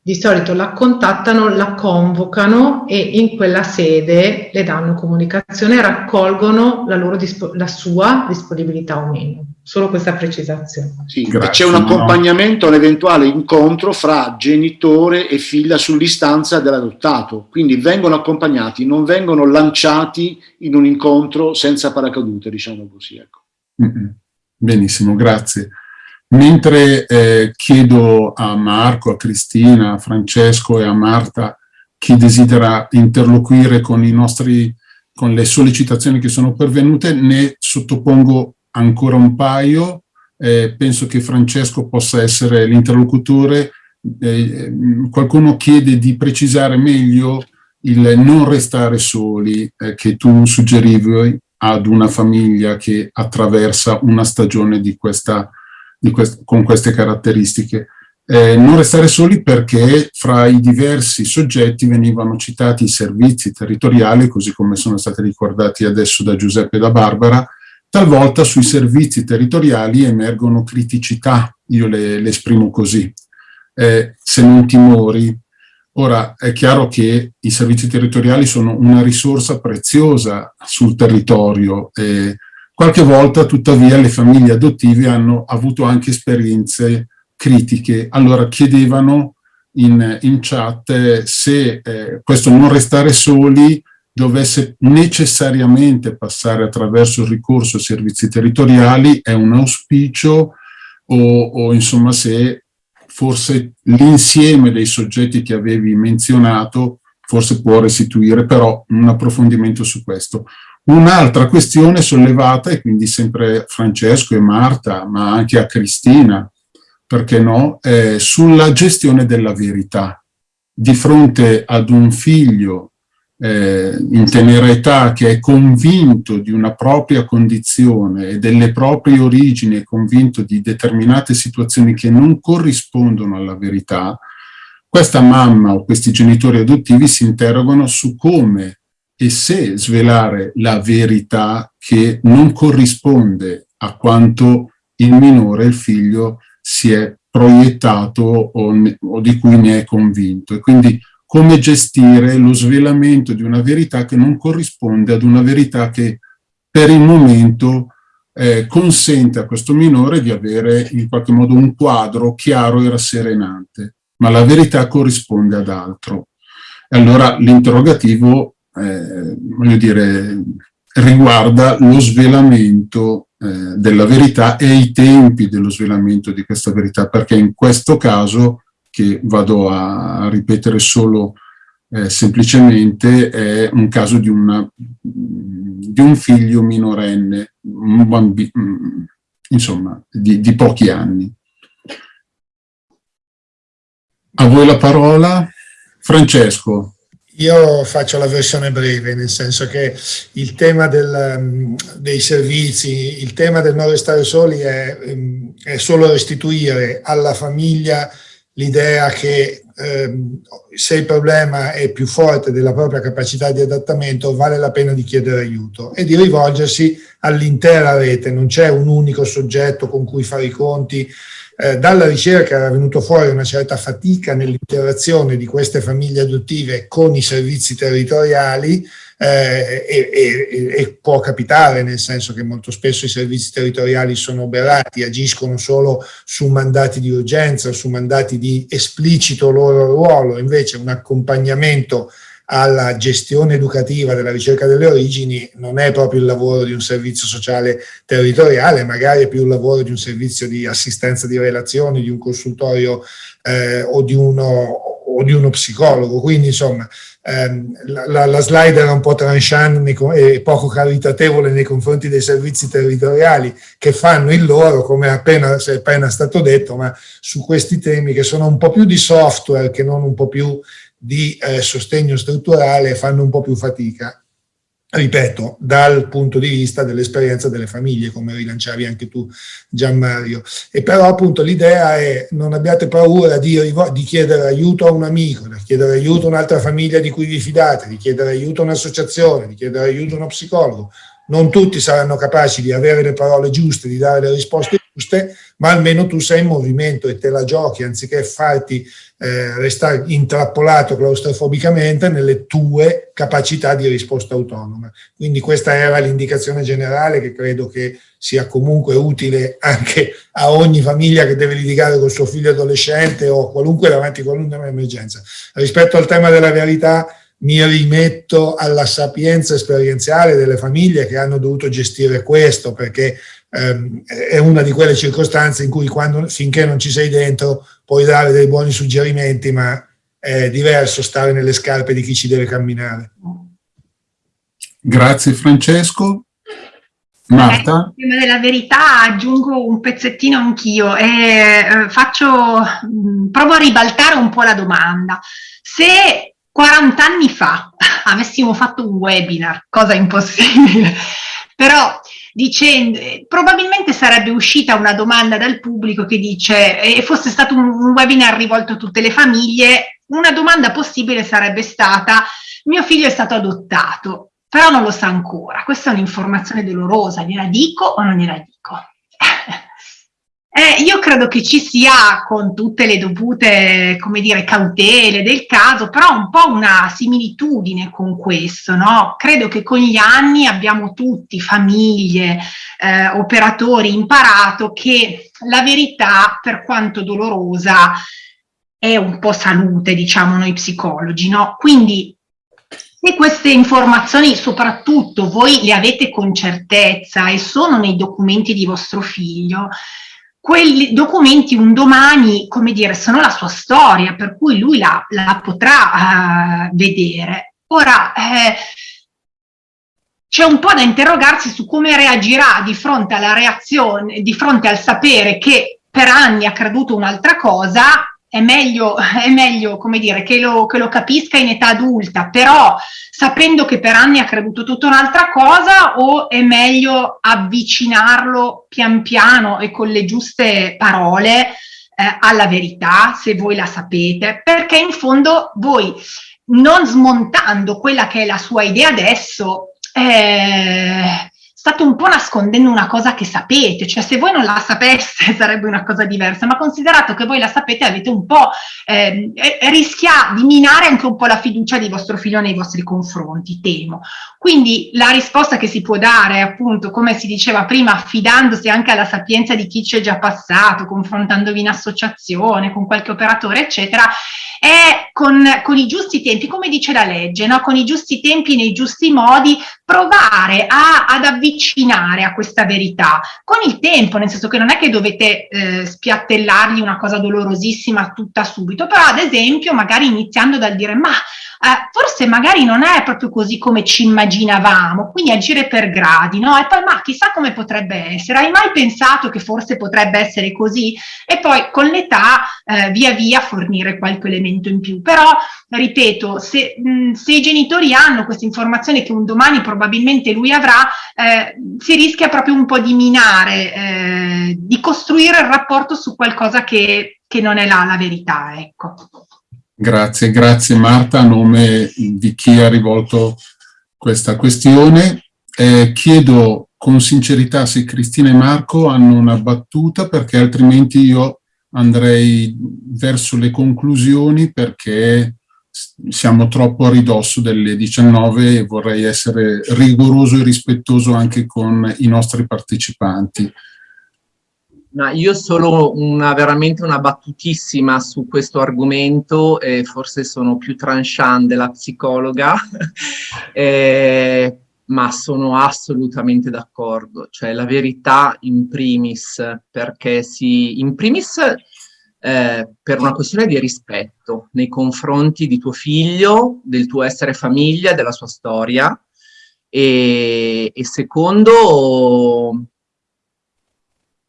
di solito la contattano, la convocano e in quella sede le danno comunicazione e raccolgono la, loro la sua disponibilità o meno. Solo questa precisazione. Sì, c'è un accompagnamento no. all'eventuale incontro fra genitore e figlia sull'istanza dell'adottato, quindi vengono accompagnati, non vengono lanciati in un incontro senza paracadute, diciamo così. Ecco. Mm -hmm. Benissimo, grazie. Mentre eh, chiedo a Marco, a Cristina, a Francesco e a Marta chi desidera interloquire con, i nostri, con le sollecitazioni che sono pervenute, ne sottopongo ancora un paio. Eh, penso che Francesco possa essere l'interlocutore. Eh, qualcuno chiede di precisare meglio il non restare soli eh, che tu suggerivi ad una famiglia che attraversa una stagione di questa quest con queste caratteristiche. Eh, non restare soli perché fra i diversi soggetti venivano citati i servizi territoriali, così come sono stati ricordati adesso da Giuseppe e da Barbara, talvolta sui servizi territoriali emergono criticità, io le, le esprimo così, eh, se non timori. Ora, è chiaro che i servizi territoriali sono una risorsa preziosa sul territorio, eh, Qualche volta, tuttavia, le famiglie adottive hanno avuto anche esperienze critiche. Allora chiedevano in, in chat se eh, questo non restare soli dovesse necessariamente passare attraverso il ricorso a servizi territoriali, è un auspicio o, o insomma se forse l'insieme dei soggetti che avevi menzionato forse può restituire però un approfondimento su questo. Un'altra questione sollevata, e quindi sempre Francesco e Marta, ma anche a Cristina, perché no, è sulla gestione della verità. Di fronte ad un figlio eh, in tenera età che è convinto di una propria condizione e delle proprie origini, è convinto di determinate situazioni che non corrispondono alla verità, questa mamma o questi genitori adottivi si interrogano su come e se svelare la verità che non corrisponde a quanto il minore, il figlio, si è proiettato o, o di cui ne è convinto. E quindi come gestire lo svelamento di una verità che non corrisponde ad una verità che per il momento eh, consente a questo minore di avere in qualche modo un quadro chiaro e rasserenante, ma la verità corrisponde ad altro. E allora l'interrogativo eh, voglio dire, riguarda lo svelamento eh, della verità e i tempi dello svelamento di questa verità, perché in questo caso, che vado a ripetere solo eh, semplicemente, è un caso di, una, di un figlio minorenne, un bambino, insomma, di, di pochi anni. A voi la parola. Francesco. Io faccio la versione breve, nel senso che il tema del, mm, dei servizi, il tema del non restare soli è, mm, è solo restituire alla famiglia l'idea che eh, se il problema è più forte della propria capacità di adattamento vale la pena di chiedere aiuto e di rivolgersi all'intera rete, non c'è un unico soggetto con cui fare i conti, eh, dalla ricerca era venuto fuori una certa fatica nell'interazione di queste famiglie adottive con i servizi territoriali eh, e, e, e, può capitare nel senso che molto spesso i servizi territoriali sono oberati, agiscono solo su mandati di urgenza su mandati di esplicito loro ruolo, invece un accompagnamento alla gestione educativa della ricerca delle origini non è proprio il lavoro di un servizio sociale territoriale, magari è più il lavoro di un servizio di assistenza di relazioni, di un consultorio eh, o, di uno, o, di uno, psicologo. Quindi insomma ehm, la, la, slide era un po' tranchant e poco caritatevole nei confronti dei servizi territoriali che fanno il loro, come appena, è appena stato detto, ma su questi temi che sono un po' più di software che non un po' più di eh, sostegno strutturale fanno un po' più fatica ripeto, dal punto di vista dell'esperienza delle famiglie, come rilanciavi anche tu Gianmario. E però appunto l'idea è non abbiate paura di, di, chiedere aiuto a un amico, di chiedere aiuto a un'altra famiglia di cui vi fidate, di chiedere aiuto a un'associazione, di chiedere aiuto a uno psicologo. Non tutti saranno capaci di avere le parole giuste, di dare le risposte giuste, ma almeno tu sei in movimento e te la giochi, anziché farti eh, restare intrappolato claustrofobicamente nelle tue capacità di risposta autonoma. Quindi questa era l'indicazione generale che credo che sia comunque utile anche a ogni famiglia che deve litigare col suo figlio adolescente o qualunque davanti a qualunque emergenza. Rispetto al tema della verità, mi rimetto alla sapienza esperienziale delle famiglie che hanno dovuto gestire questo, perché ehm, è una di quelle circostanze in cui quando, finché non ci sei dentro puoi dare dei buoni suggerimenti, ma è diverso stare nelle scarpe di chi ci deve camminare. Grazie Francesco. Marta? Prima della verità aggiungo un pezzettino anch'io e eh, faccio, mm, provo a ribaltare un po' la domanda. Se 40 anni fa avessimo fatto un webinar, cosa impossibile, però dicendo, probabilmente sarebbe uscita una domanda dal pubblico che dice, e fosse stato un, un webinar rivolto a tutte le famiglie, una domanda possibile sarebbe stata, mio figlio è stato adottato, però non lo sa ancora, questa è un'informazione dolorosa, gliela dico o non gliela dico? Eh, io credo che ci sia, con tutte le dovute, come dire, cautele del caso, però un po' una similitudine con questo, no? Credo che con gli anni abbiamo tutti, famiglie, eh, operatori, imparato che la verità, per quanto dolorosa, è un po' salute, diciamo noi psicologi, no? Quindi se queste informazioni soprattutto voi le avete con certezza e sono nei documenti di vostro figlio, quei documenti un domani, come dire, sono la sua storia, per cui lui la, la potrà uh, vedere. Ora, eh, c'è un po' da interrogarsi su come reagirà di fronte alla reazione, di fronte al sapere che per anni ha creduto un'altra cosa è meglio, è meglio come dire, che lo, che lo, capisca in età adulta, però sapendo che per anni ha creduto tutta un'altra cosa o è meglio avvicinarlo pian piano e con le giuste parole eh, alla verità, se voi la sapete, perché in fondo voi non smontando quella che è la sua idea adesso, eh, state un po' nascondendo una cosa che sapete, cioè se voi non la sapeste sarebbe una cosa diversa, ma considerato che voi la sapete avete un po', eh, rischia di minare anche un po' la fiducia di vostro figlio nei vostri confronti, temo. Quindi la risposta che si può dare, appunto, come si diceva prima, affidandosi anche alla sapienza di chi ci è già passato, confrontandovi in associazione, con qualche operatore, eccetera, è con, con i giusti tempi, come dice la legge, no? con i giusti tempi, nei giusti modi, provare a, ad avvicinare a questa verità con il tempo, nel senso che non è che dovete eh, spiattellargli una cosa dolorosissima tutta subito, però ad esempio magari iniziando dal dire ma eh, forse magari non è proprio così come ci immaginavamo, quindi agire per gradi, no? E poi ma chissà come potrebbe essere, hai mai pensato che forse potrebbe essere così? E poi con l'età eh, via via fornire qualche elemento in più, però ripeto, se, mh, se i genitori hanno questa informazione che un domani probabilmente lui avrà, eh, si rischia proprio un po' di minare, eh, di costruire il rapporto su qualcosa che, che non è là la verità, ecco. Grazie, grazie Marta a nome di chi ha rivolto questa questione. Eh, chiedo con sincerità se Cristina e Marco hanno una battuta perché altrimenti io andrei verso le conclusioni perché siamo troppo a ridosso delle 19 e vorrei essere rigoroso e rispettoso anche con i nostri partecipanti. No, io solo una, veramente una battutissima su questo argomento, eh, forse sono più tranchant della psicologa, eh, ma sono assolutamente d'accordo. Cioè la verità in primis, perché si, in primis eh, per una questione di rispetto nei confronti di tuo figlio, del tuo essere famiglia, della sua storia, e, e secondo,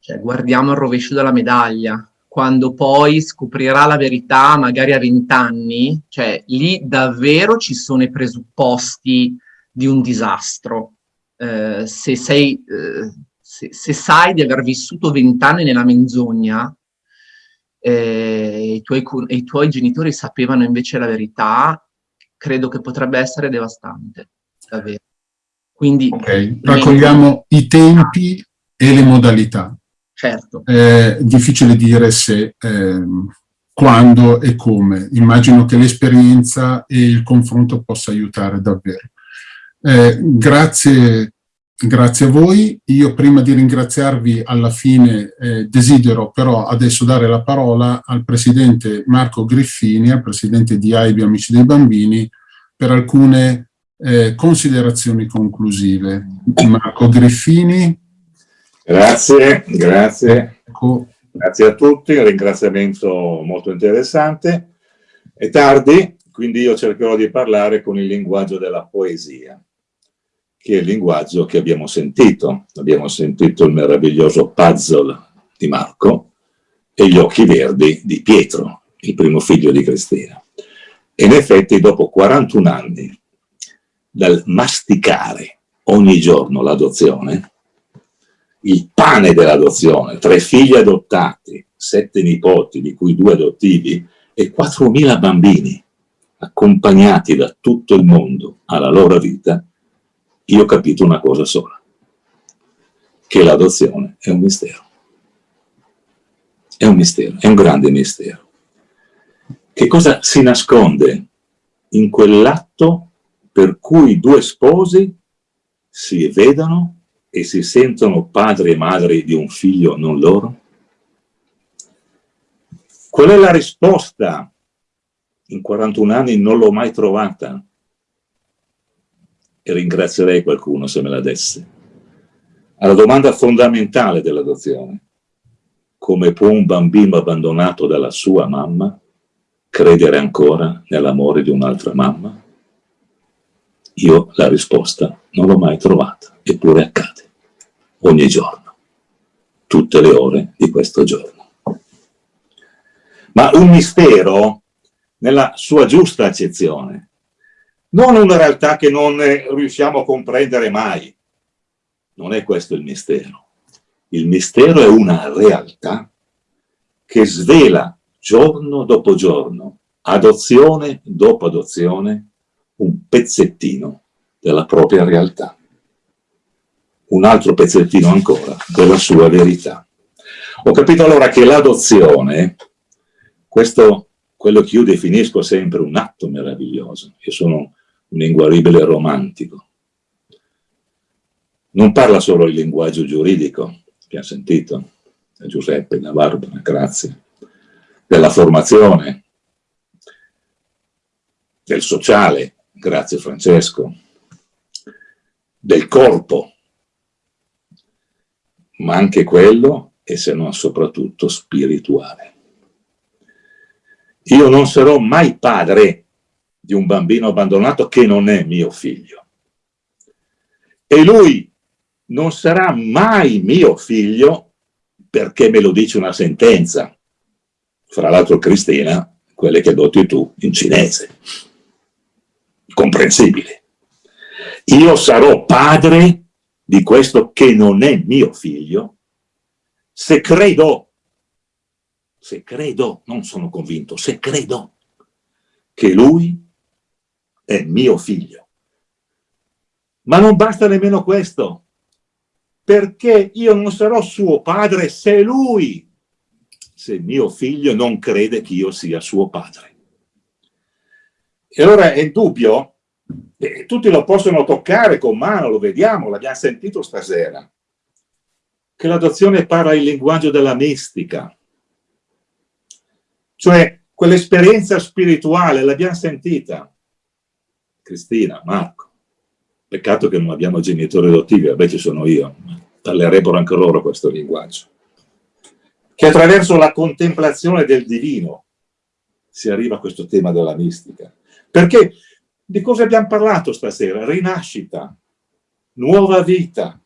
cioè, guardiamo il rovescio della medaglia, quando poi scoprirà la verità magari a vent'anni, cioè lì davvero ci sono i presupposti di un disastro. Eh, se, sei, eh, se, se, sai di aver vissuto vent'anni nella menzogna eh, i, tuoi, i tuoi genitori sapevano invece la verità, credo che potrebbe essere devastante, davvero. Quindi, ok, raccogliamo i tempi e le modalità. Certo. È difficile dire se, eh, quando e come. Immagino che l'esperienza e il confronto possa aiutare davvero. Eh, grazie, grazie a voi. Io prima di ringraziarvi alla fine eh, desidero però adesso dare la parola al Presidente Marco Griffini, al Presidente di AIBI Amici dei Bambini, per alcune eh, considerazioni conclusive. Marco Griffini. Grazie, grazie. Ecco. Grazie a tutti, un ringraziamento molto interessante. È tardi, quindi io cercherò di parlare con il linguaggio della poesia, che è il linguaggio che abbiamo sentito. Abbiamo sentito il meraviglioso puzzle di Marco e gli occhi verdi di Pietro, il primo figlio di Cristina. E in effetti dopo 41 anni dal masticare ogni giorno l'adozione, il pane dell'adozione, tre figli adottati, sette nipoti, di cui due adottivi, e 4.000 bambini accompagnati da tutto il mondo alla loro vita, io ho capito una cosa sola, che l'adozione è un mistero. È un mistero, è un grande mistero. Che cosa si nasconde in quell'atto per cui due sposi si vedono e si sentono padri e madri di un figlio non loro? Qual è la risposta? In 41 anni non l'ho mai trovata e ringrazierei qualcuno se me la desse. Alla domanda fondamentale dell'adozione, come può un bambino abbandonato dalla sua mamma credere ancora nell'amore di un'altra mamma? Io la risposta non l'ho mai trovata, eppure accade, ogni giorno, tutte le ore di questo giorno. Ma un mistero, nella sua giusta accezione, non una realtà che non riusciamo a comprendere mai. Non è questo il mistero. Il mistero è una realtà che svela giorno dopo giorno, adozione dopo adozione, un pezzettino della propria realtà, un altro pezzettino ancora della sua verità. Ho capito allora che l'adozione, questo quello che io definisco sempre un atto meraviglioso, io sono un inguaribile romantico, non parla solo il linguaggio giuridico, che ha sentito, da Giuseppe, da Barbara, grazie, della formazione, del sociale, grazie Francesco, del corpo, ma anche quello, e se non soprattutto, spirituale. Io non sarò mai padre di un bambino abbandonato che non è mio figlio. E lui non sarà mai mio figlio perché me lo dice una sentenza. Fra l'altro Cristina, quelle che adotti tu in cinese comprensibile. Io sarò padre di questo che non è mio figlio se credo, se credo, non sono convinto, se credo che lui è mio figlio. Ma non basta nemmeno questo, perché io non sarò suo padre se lui, se mio figlio non crede che io sia suo padre. E allora è dubbio, eh, tutti lo possono toccare con mano, lo vediamo, l'abbiamo sentito stasera, che l'adozione parla il linguaggio della mistica. Cioè, quell'esperienza spirituale l'abbiamo sentita. Cristina, Marco, peccato che non abbiamo genitori adottivi, invece sono io, parlerebbero anche loro questo linguaggio. che attraverso la contemplazione del divino si arriva a questo tema della mistica. Perché di cosa abbiamo parlato stasera? Rinascita, nuova vita,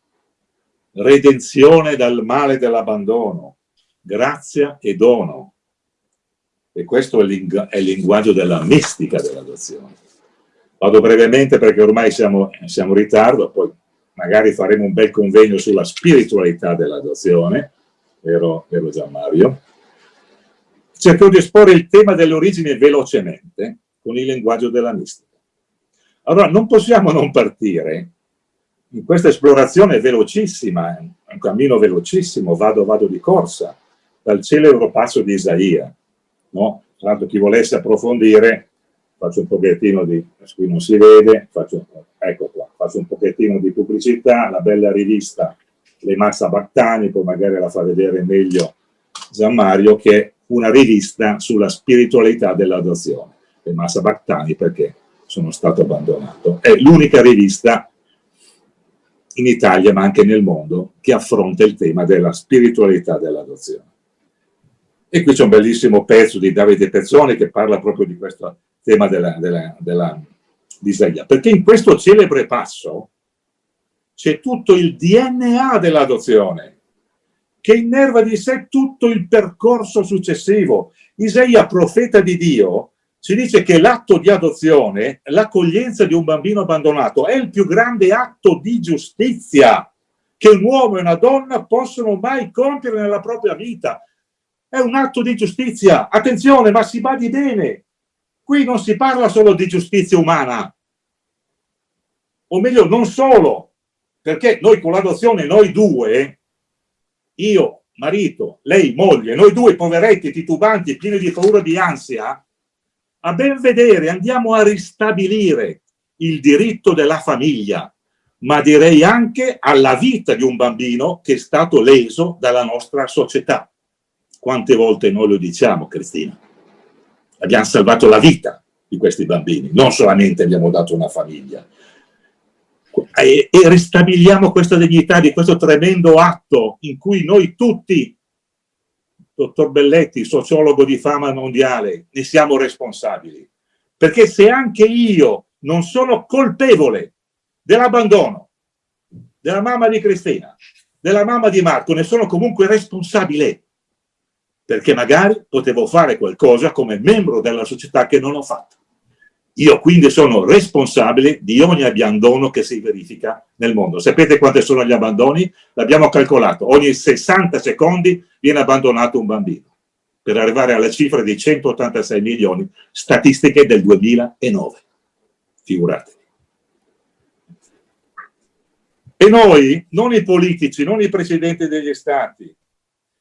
redenzione dal male dell'abbandono, grazia e dono. E questo è, è il linguaggio della mistica dell'adozione. Vado brevemente perché ormai siamo, siamo in ritardo, poi magari faremo un bel convegno sulla spiritualità dell'adozione, vero, vero Gianmario? Cerco di esporre il tema delle origini velocemente con il linguaggio della mistica. Allora, non possiamo non partire in questa esplorazione velocissima, un cammino velocissimo, vado, vado di corsa, dal celebro passo di Isaia. No? Tra l'altro chi volesse approfondire, faccio un pochettino di, qui non si vede, faccio, ecco qua, faccio un pochettino di pubblicità, la bella rivista Le Massa Battani, poi magari la fa vedere meglio Gian Mario, che è una rivista sulla spiritualità dell'adozione. Le Massa Battani perché sono stato abbandonato. È l'unica rivista in Italia ma anche nel mondo che affronta il tema della spiritualità dell'adozione. E qui c'è un bellissimo pezzo di Davide Pezzoni che parla proprio di questo tema della, della, della, di Isaia, perché in questo celebre passo c'è tutto il DNA dell'adozione, che innerva di sé tutto il percorso successivo. Isaia, profeta di Dio, ci dice che l'atto di adozione, l'accoglienza di un bambino abbandonato, è il più grande atto di giustizia che un uomo e una donna possono mai compiere nella propria vita. È un atto di giustizia. Attenzione, ma si badi bene. Qui non si parla solo di giustizia umana. O meglio, non solo. Perché noi con l'adozione, noi due, io, marito, lei, moglie, noi due poveretti, titubanti, pieni di paura e di ansia, a ben vedere andiamo a ristabilire il diritto della famiglia, ma direi anche alla vita di un bambino che è stato leso dalla nostra società. Quante volte noi lo diciamo, Cristina? Abbiamo salvato la vita di questi bambini, non solamente abbiamo dato una famiglia. E, e ristabiliamo questa dignità di questo tremendo atto in cui noi tutti dottor Belletti, sociologo di fama mondiale, ne siamo responsabili. Perché se anche io non sono colpevole dell'abbandono della mamma di Cristina, della mamma di Marco, ne sono comunque responsabile. Perché magari potevo fare qualcosa come membro della società che non ho fatto. Io quindi sono responsabile di ogni abbandono che si verifica nel mondo. Sapete quanti sono gli abbandoni? L'abbiamo calcolato. Ogni 60 secondi viene abbandonato un bambino, per arrivare alla cifra di 186 milioni, statistiche del 2009. Figuratevi. E noi, non i politici, non i presidenti degli stati,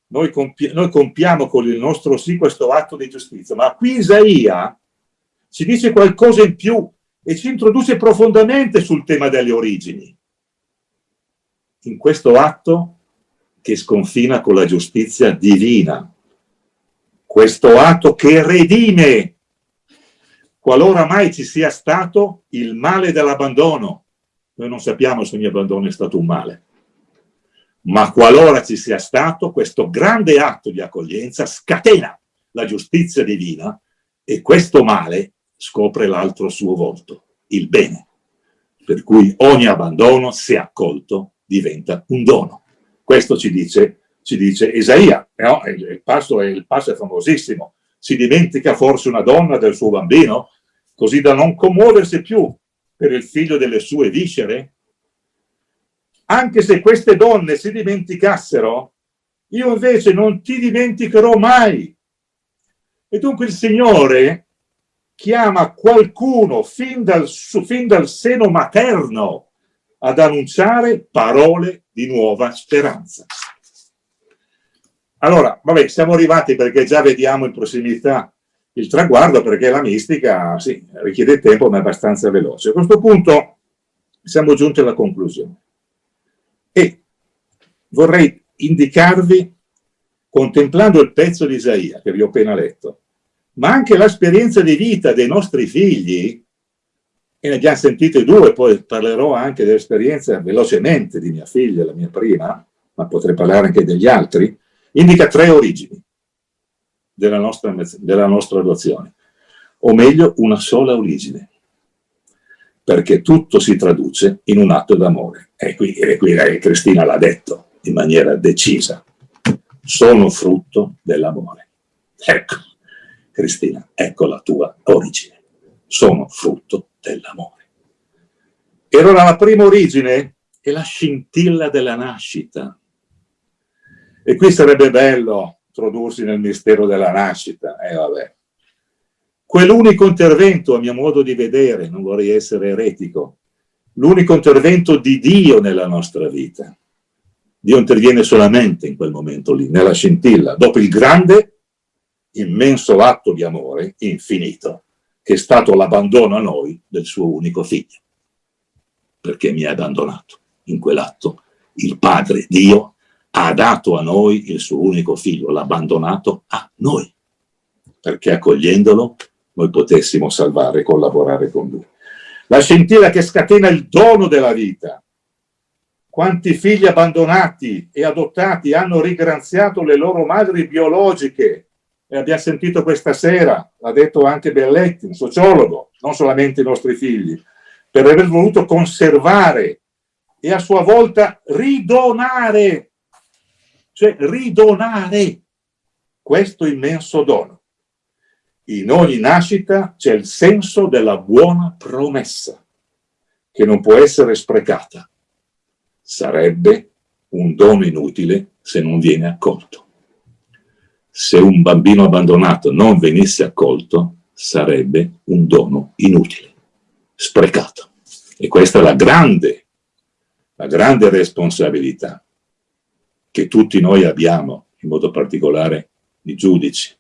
noi, compi noi compiamo con il nostro sì questo atto di giustizia, ma qui Isaia ci dice qualcosa in più e ci introduce profondamente sul tema delle origini. In questo atto che sconfina con la giustizia divina, questo atto che redime qualora mai ci sia stato il male dell'abbandono. Noi non sappiamo se ogni abbandono è stato un male, ma qualora ci sia stato questo grande atto di accoglienza scatena la giustizia divina e questo male scopre l'altro suo volto, il bene. Per cui ogni abbandono, se accolto, diventa un dono. Questo ci dice, ci dice Isaia, no? il, il, passo è, il passo è famosissimo. Si dimentica forse una donna del suo bambino, così da non commuoversi più per il figlio delle sue viscere? Anche se queste donne si dimenticassero, io invece non ti dimenticherò mai. E dunque il Signore chiama qualcuno fin dal, fin dal seno materno ad annunciare parole di nuova speranza. Allora, vabbè, siamo arrivati perché già vediamo in prossimità il traguardo, perché la mistica, sì, richiede tempo, ma è abbastanza veloce. A questo punto siamo giunti alla conclusione. E vorrei indicarvi, contemplando il pezzo di Isaia, che vi ho appena letto, ma anche l'esperienza di vita dei nostri figli, e ne abbiamo sentite due, poi parlerò anche dell'esperienza velocemente di mia figlia, la mia prima, ma potrei parlare anche degli altri, indica tre origini della nostra, della nostra adozione, o meglio una sola origine, perché tutto si traduce in un atto d'amore. E qui, e qui Cristina l'ha detto in maniera decisa, sono frutto dell'amore. Ecco, Cristina, ecco la tua origine, sono frutto dell'amore. E allora la prima origine è la scintilla della nascita. E qui sarebbe bello introdursi nel mistero della nascita, eh, vabbè. Quell'unico intervento, a mio modo di vedere, non vorrei essere eretico, l'unico intervento di Dio nella nostra vita. Dio interviene solamente in quel momento lì, nella scintilla, dopo il grande, immenso atto di amore infinito, che è stato l'abbandono a noi del suo unico figlio. Perché mi ha abbandonato in quell'atto. Il Padre, Dio, ha dato a noi il suo unico figlio, l'ha abbandonato a noi, perché accogliendolo noi potessimo salvare e collaborare con lui. La scintilla che scatena il dono della vita. Quanti figli abbandonati e adottati hanno ringraziato le loro madri biologiche e abbiamo sentito questa sera, l'ha detto anche Belletti, un sociologo, non solamente i nostri figli, per aver voluto conservare e a sua volta ridonare, cioè ridonare questo immenso dono. In ogni nascita c'è il senso della buona promessa, che non può essere sprecata. Sarebbe un dono inutile se non viene accolto. Se un bambino abbandonato non venisse accolto, sarebbe un dono inutile, sprecato. E questa è la grande, la grande responsabilità che tutti noi abbiamo, in modo particolare i giudici,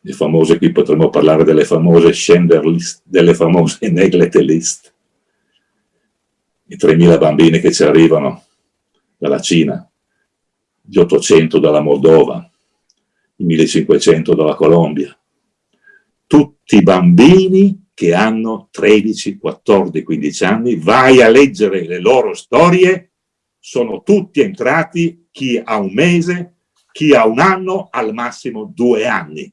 le famose, qui potremmo parlare delle famose Schender list, delle famose neglect list, i 3.000 bambini che ci arrivano dalla Cina, gli 800 dalla Moldova, i 1500 dalla Colombia, tutti bambini che hanno 13, 14, 15 anni, vai a leggere le loro storie, sono tutti entrati, chi ha un mese, chi ha un anno, al massimo due anni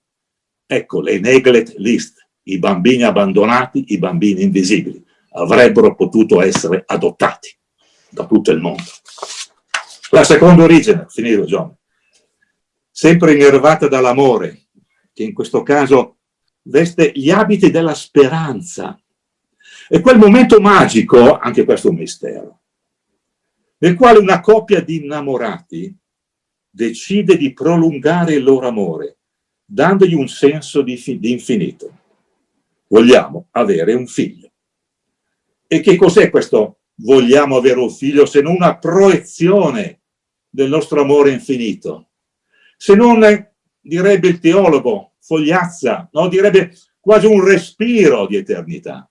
Ecco le neglect list, i bambini abbandonati, i bambini invisibili, avrebbero potuto essere adottati da tutto il mondo. La seconda origine, finito John, sempre innervata dall'amore, che in questo caso veste gli abiti della speranza. E quel momento magico, anche questo è un mistero, nel quale una coppia di innamorati decide di prolungare il loro amore dandogli un senso di, di infinito. Vogliamo avere un figlio. E che cos'è questo vogliamo avere un figlio se non una proiezione del nostro amore infinito? Se non, direbbe il teologo, fogliazza, no? direbbe quasi un respiro di eternità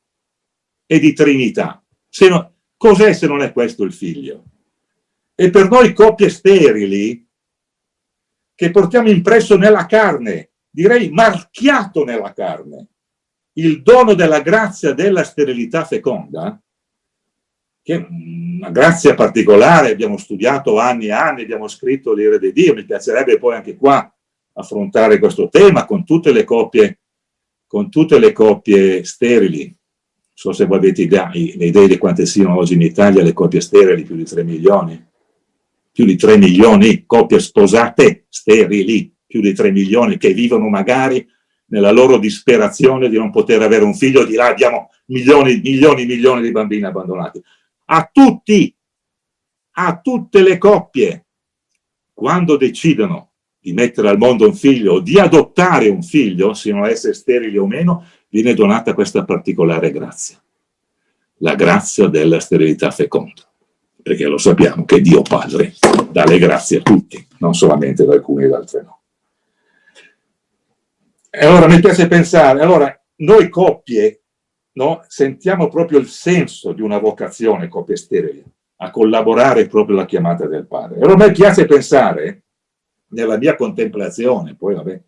e di trinità. No, Cos'è se non è questo il figlio? E per noi coppie sterili, che portiamo impresso nella carne, direi marchiato nella carne, il dono della grazia della sterilità feconda, che è una grazia particolare, abbiamo studiato anni e anni, abbiamo scritto l'ire di Dio, mi piacerebbe poi anche qua affrontare questo tema con tutte le coppie, con tutte le coppie sterili. Non so se voi avete idea, idee di quante siano oggi in Italia le coppie sterili, più di 3 milioni più di 3 milioni coppie sposate sterili, più di 3 milioni che vivono magari nella loro disperazione di non poter avere un figlio, di là abbiamo milioni, milioni, milioni di bambini abbandonati. A tutti, a tutte le coppie, quando decidono di mettere al mondo un figlio o di adottare un figlio, siano esse sterili o meno, viene donata questa particolare grazia, la grazia della sterilità feconda perché lo sappiamo che Dio Padre dà le grazie a tutti, non solamente ad alcuni ed altre no. E allora mi piace pensare, allora noi coppie no, sentiamo proprio il senso di una vocazione, coppie sterili, a collaborare proprio alla chiamata del Padre. Allora a me piace pensare, nella mia contemplazione, poi vabbè,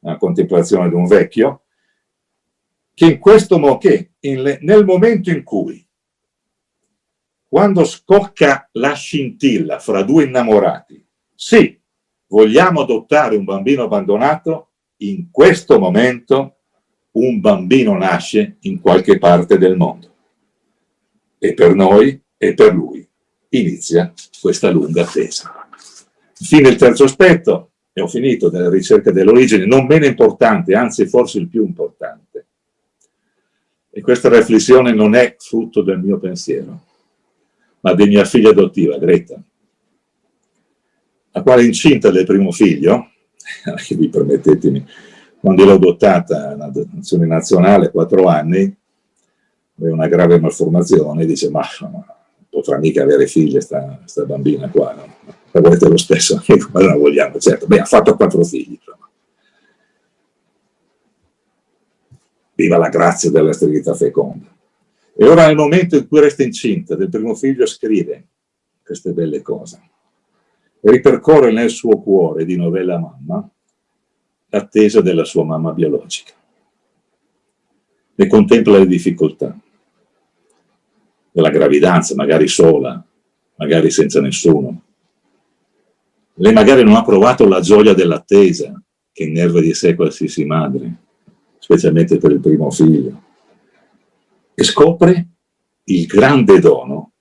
la contemplazione di un vecchio, che in questo che nel momento in cui quando scocca la scintilla fra due innamorati, Sì, vogliamo adottare un bambino abbandonato? In questo momento un bambino nasce in qualche parte del mondo. E per noi e per lui inizia questa lunga attesa. Infine il terzo aspetto, e ho finito, della ricerca dell'origine, non meno importante, anzi forse il più importante. E questa riflessione non è frutto del mio pensiero, ma di mia figlia adottiva, Greta, la quale incinta del primo figlio, che vi permettetemi, quando l'ho adottata in adozione nazionale, quattro anni, aveva una grave malformazione, dice ma non potrà mica avere figlie sta, sta bambina qua, no? la volete lo stesso, ma la vogliamo, certo, beh ha fatto quattro figli, insomma. Viva la grazia della sterilità feconda. E ora nel momento in cui resta incinta del primo figlio scrive queste belle cose e ripercorre nel suo cuore di novella mamma l'attesa della sua mamma biologica. Ne contempla le difficoltà della gravidanza, magari sola, magari senza nessuno. Lei magari non ha provato la gioia dell'attesa che innerva di sé qualsiasi madre, specialmente per il primo figlio, e scopre il grande dono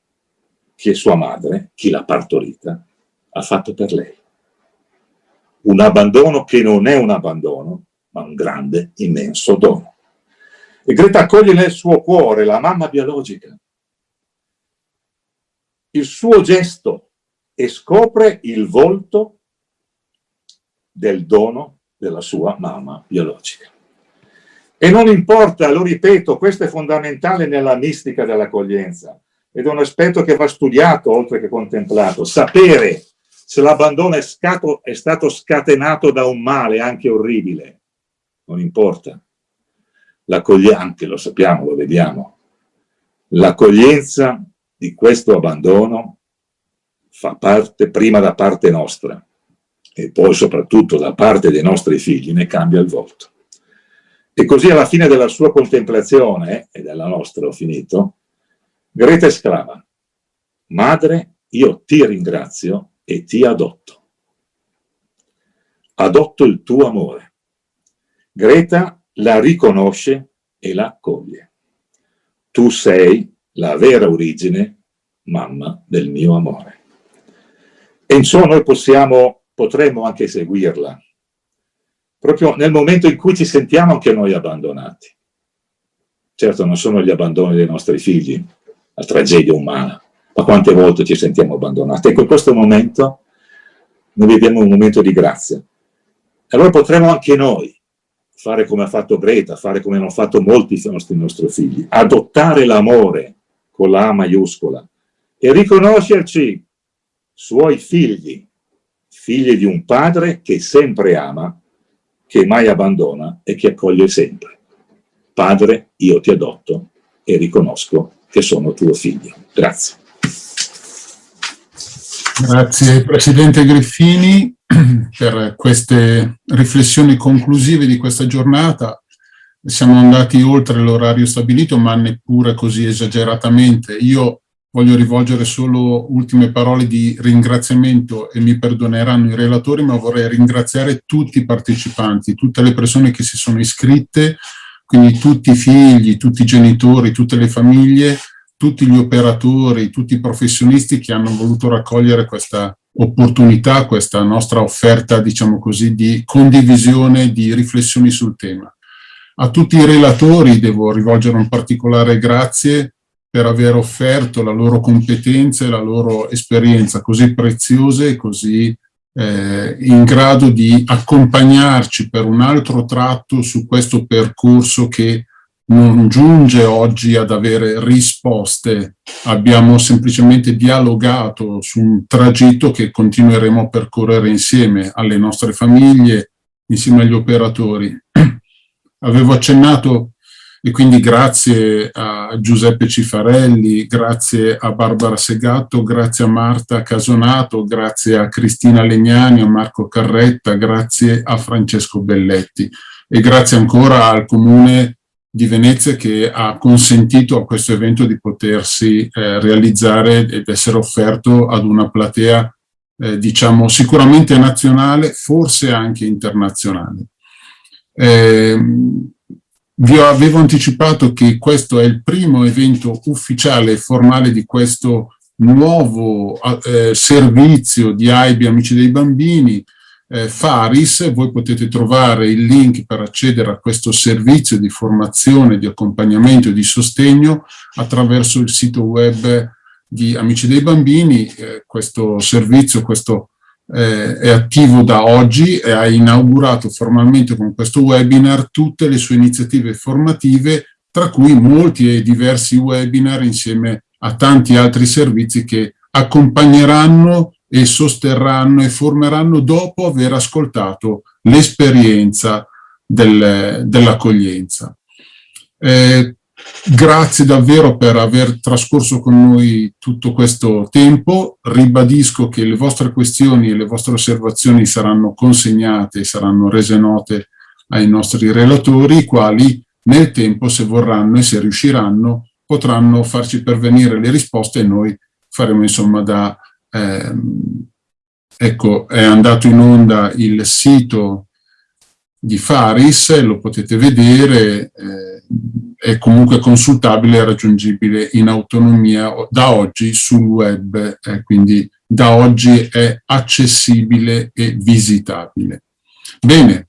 che sua madre, chi l'ha partorita, ha fatto per lei. Un abbandono che non è un abbandono, ma un grande, immenso dono. E Greta accoglie nel suo cuore la mamma biologica, il suo gesto e scopre il volto del dono della sua mamma biologica. E non importa, lo ripeto, questo è fondamentale nella mistica dell'accoglienza ed è un aspetto che va studiato oltre che contemplato, sapere se l'abbandono è, è, stato scatenato da un male anche orribile, non importa. L'accoglienza, lo sappiamo, lo vediamo, l'accoglienza di questo abbandono fa parte prima da parte nostra e poi soprattutto da parte dei nostri figli, ne cambia il volto. E così alla fine della sua contemplazione, e della nostra ho finito, Greta esclama, Madre, io ti ringrazio e ti adotto. Adotto il tuo amore. Greta la riconosce e la accoglie. Tu sei la vera origine, mamma del mio amore. E insomma noi possiamo, potremmo anche seguirla, proprio nel momento in cui ci sentiamo anche noi abbandonati. Certo non sono gli abbandoni dei nostri figli, la tragedia umana, ma quante volte ci sentiamo abbandonati. Ecco, in questo momento noi viviamo un momento di grazia. Allora potremo anche noi fare come ha fatto Greta, fare come hanno fatto molti nostri, nostri figli, adottare l'amore con la A maiuscola e riconoscerci suoi figli, figli di un padre che sempre ama, che mai abbandona e che accoglie sempre. Padre, io ti adotto e riconosco che sono tuo figlio. Grazie. Grazie Presidente Griffini per queste riflessioni conclusive di questa giornata. Siamo andati oltre l'orario stabilito, ma neppure così esageratamente. Io voglio rivolgere solo ultime parole di ringraziamento e mi perdoneranno i relatori, ma vorrei ringraziare tutti i partecipanti, tutte le persone che si sono iscritte, quindi tutti i figli, tutti i genitori, tutte le famiglie, tutti gli operatori, tutti i professionisti che hanno voluto raccogliere questa opportunità, questa nostra offerta, diciamo così, di condivisione, di riflessioni sul tema. A tutti i relatori devo rivolgere un particolare grazie per aver offerto la loro competenza e la loro esperienza così preziose e così eh, in grado di accompagnarci per un altro tratto su questo percorso che non giunge oggi ad avere risposte, abbiamo semplicemente dialogato su un tragitto che continueremo a percorrere insieme alle nostre famiglie, insieme agli operatori. Avevo accennato, e quindi grazie a Giuseppe Cifarelli, grazie a Barbara Segatto, grazie a Marta Casonato, grazie a Cristina Legnani, a Marco Carretta, grazie a Francesco Belletti e grazie ancora al Comune di Venezia che ha consentito a questo evento di potersi eh, realizzare ed essere offerto ad una platea eh, diciamo sicuramente nazionale, forse anche internazionale. Eh, vi avevo anticipato che questo è il primo evento ufficiale e formale di questo nuovo eh, servizio di AIBI Amici dei Bambini, eh, Faris, voi potete trovare il link per accedere a questo servizio di formazione, di accompagnamento e di sostegno attraverso il sito web di Amici dei Bambini. Eh, questo servizio questo, eh, è attivo da oggi e ha inaugurato formalmente con questo webinar tutte le sue iniziative formative, tra cui molti e diversi webinar insieme a tanti altri servizi che accompagneranno e sosterranno e formeranno dopo aver ascoltato l'esperienza del, dell'accoglienza. Eh, grazie davvero per aver trascorso con noi tutto questo tempo. Ribadisco che le vostre questioni e le vostre osservazioni saranno consegnate saranno rese note ai nostri relatori, i quali nel tempo, se vorranno e se riusciranno, potranno farci pervenire le risposte e noi faremo insomma da... Ehm, ecco, è andato in onda il sito di Faris, lo potete vedere, eh, è comunque consultabile e raggiungibile in autonomia da oggi sul web, eh, quindi da oggi è accessibile e visitabile. Bene,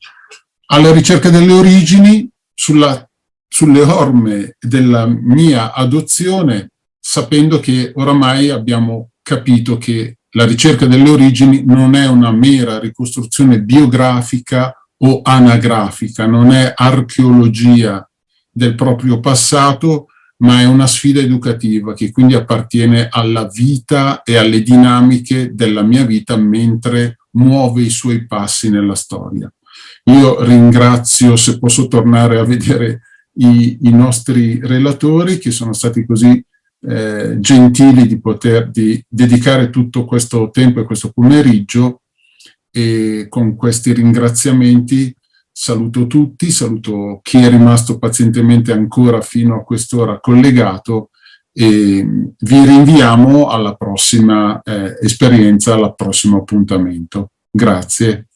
alla ricerca delle origini, sulla sulle orme della mia adozione, sapendo che oramai abbiamo capito che la ricerca delle origini non è una mera ricostruzione biografica o anagrafica, non è archeologia del proprio passato, ma è una sfida educativa che quindi appartiene alla vita e alle dinamiche della mia vita mentre muove i suoi passi nella storia. Io ringrazio, se posso tornare a vedere i, i nostri relatori che sono stati così eh, gentili di poter di dedicare tutto questo tempo e questo pomeriggio e con questi ringraziamenti saluto tutti, saluto chi è rimasto pazientemente ancora fino a quest'ora collegato e vi rinviamo alla prossima eh, esperienza, al prossimo appuntamento. Grazie.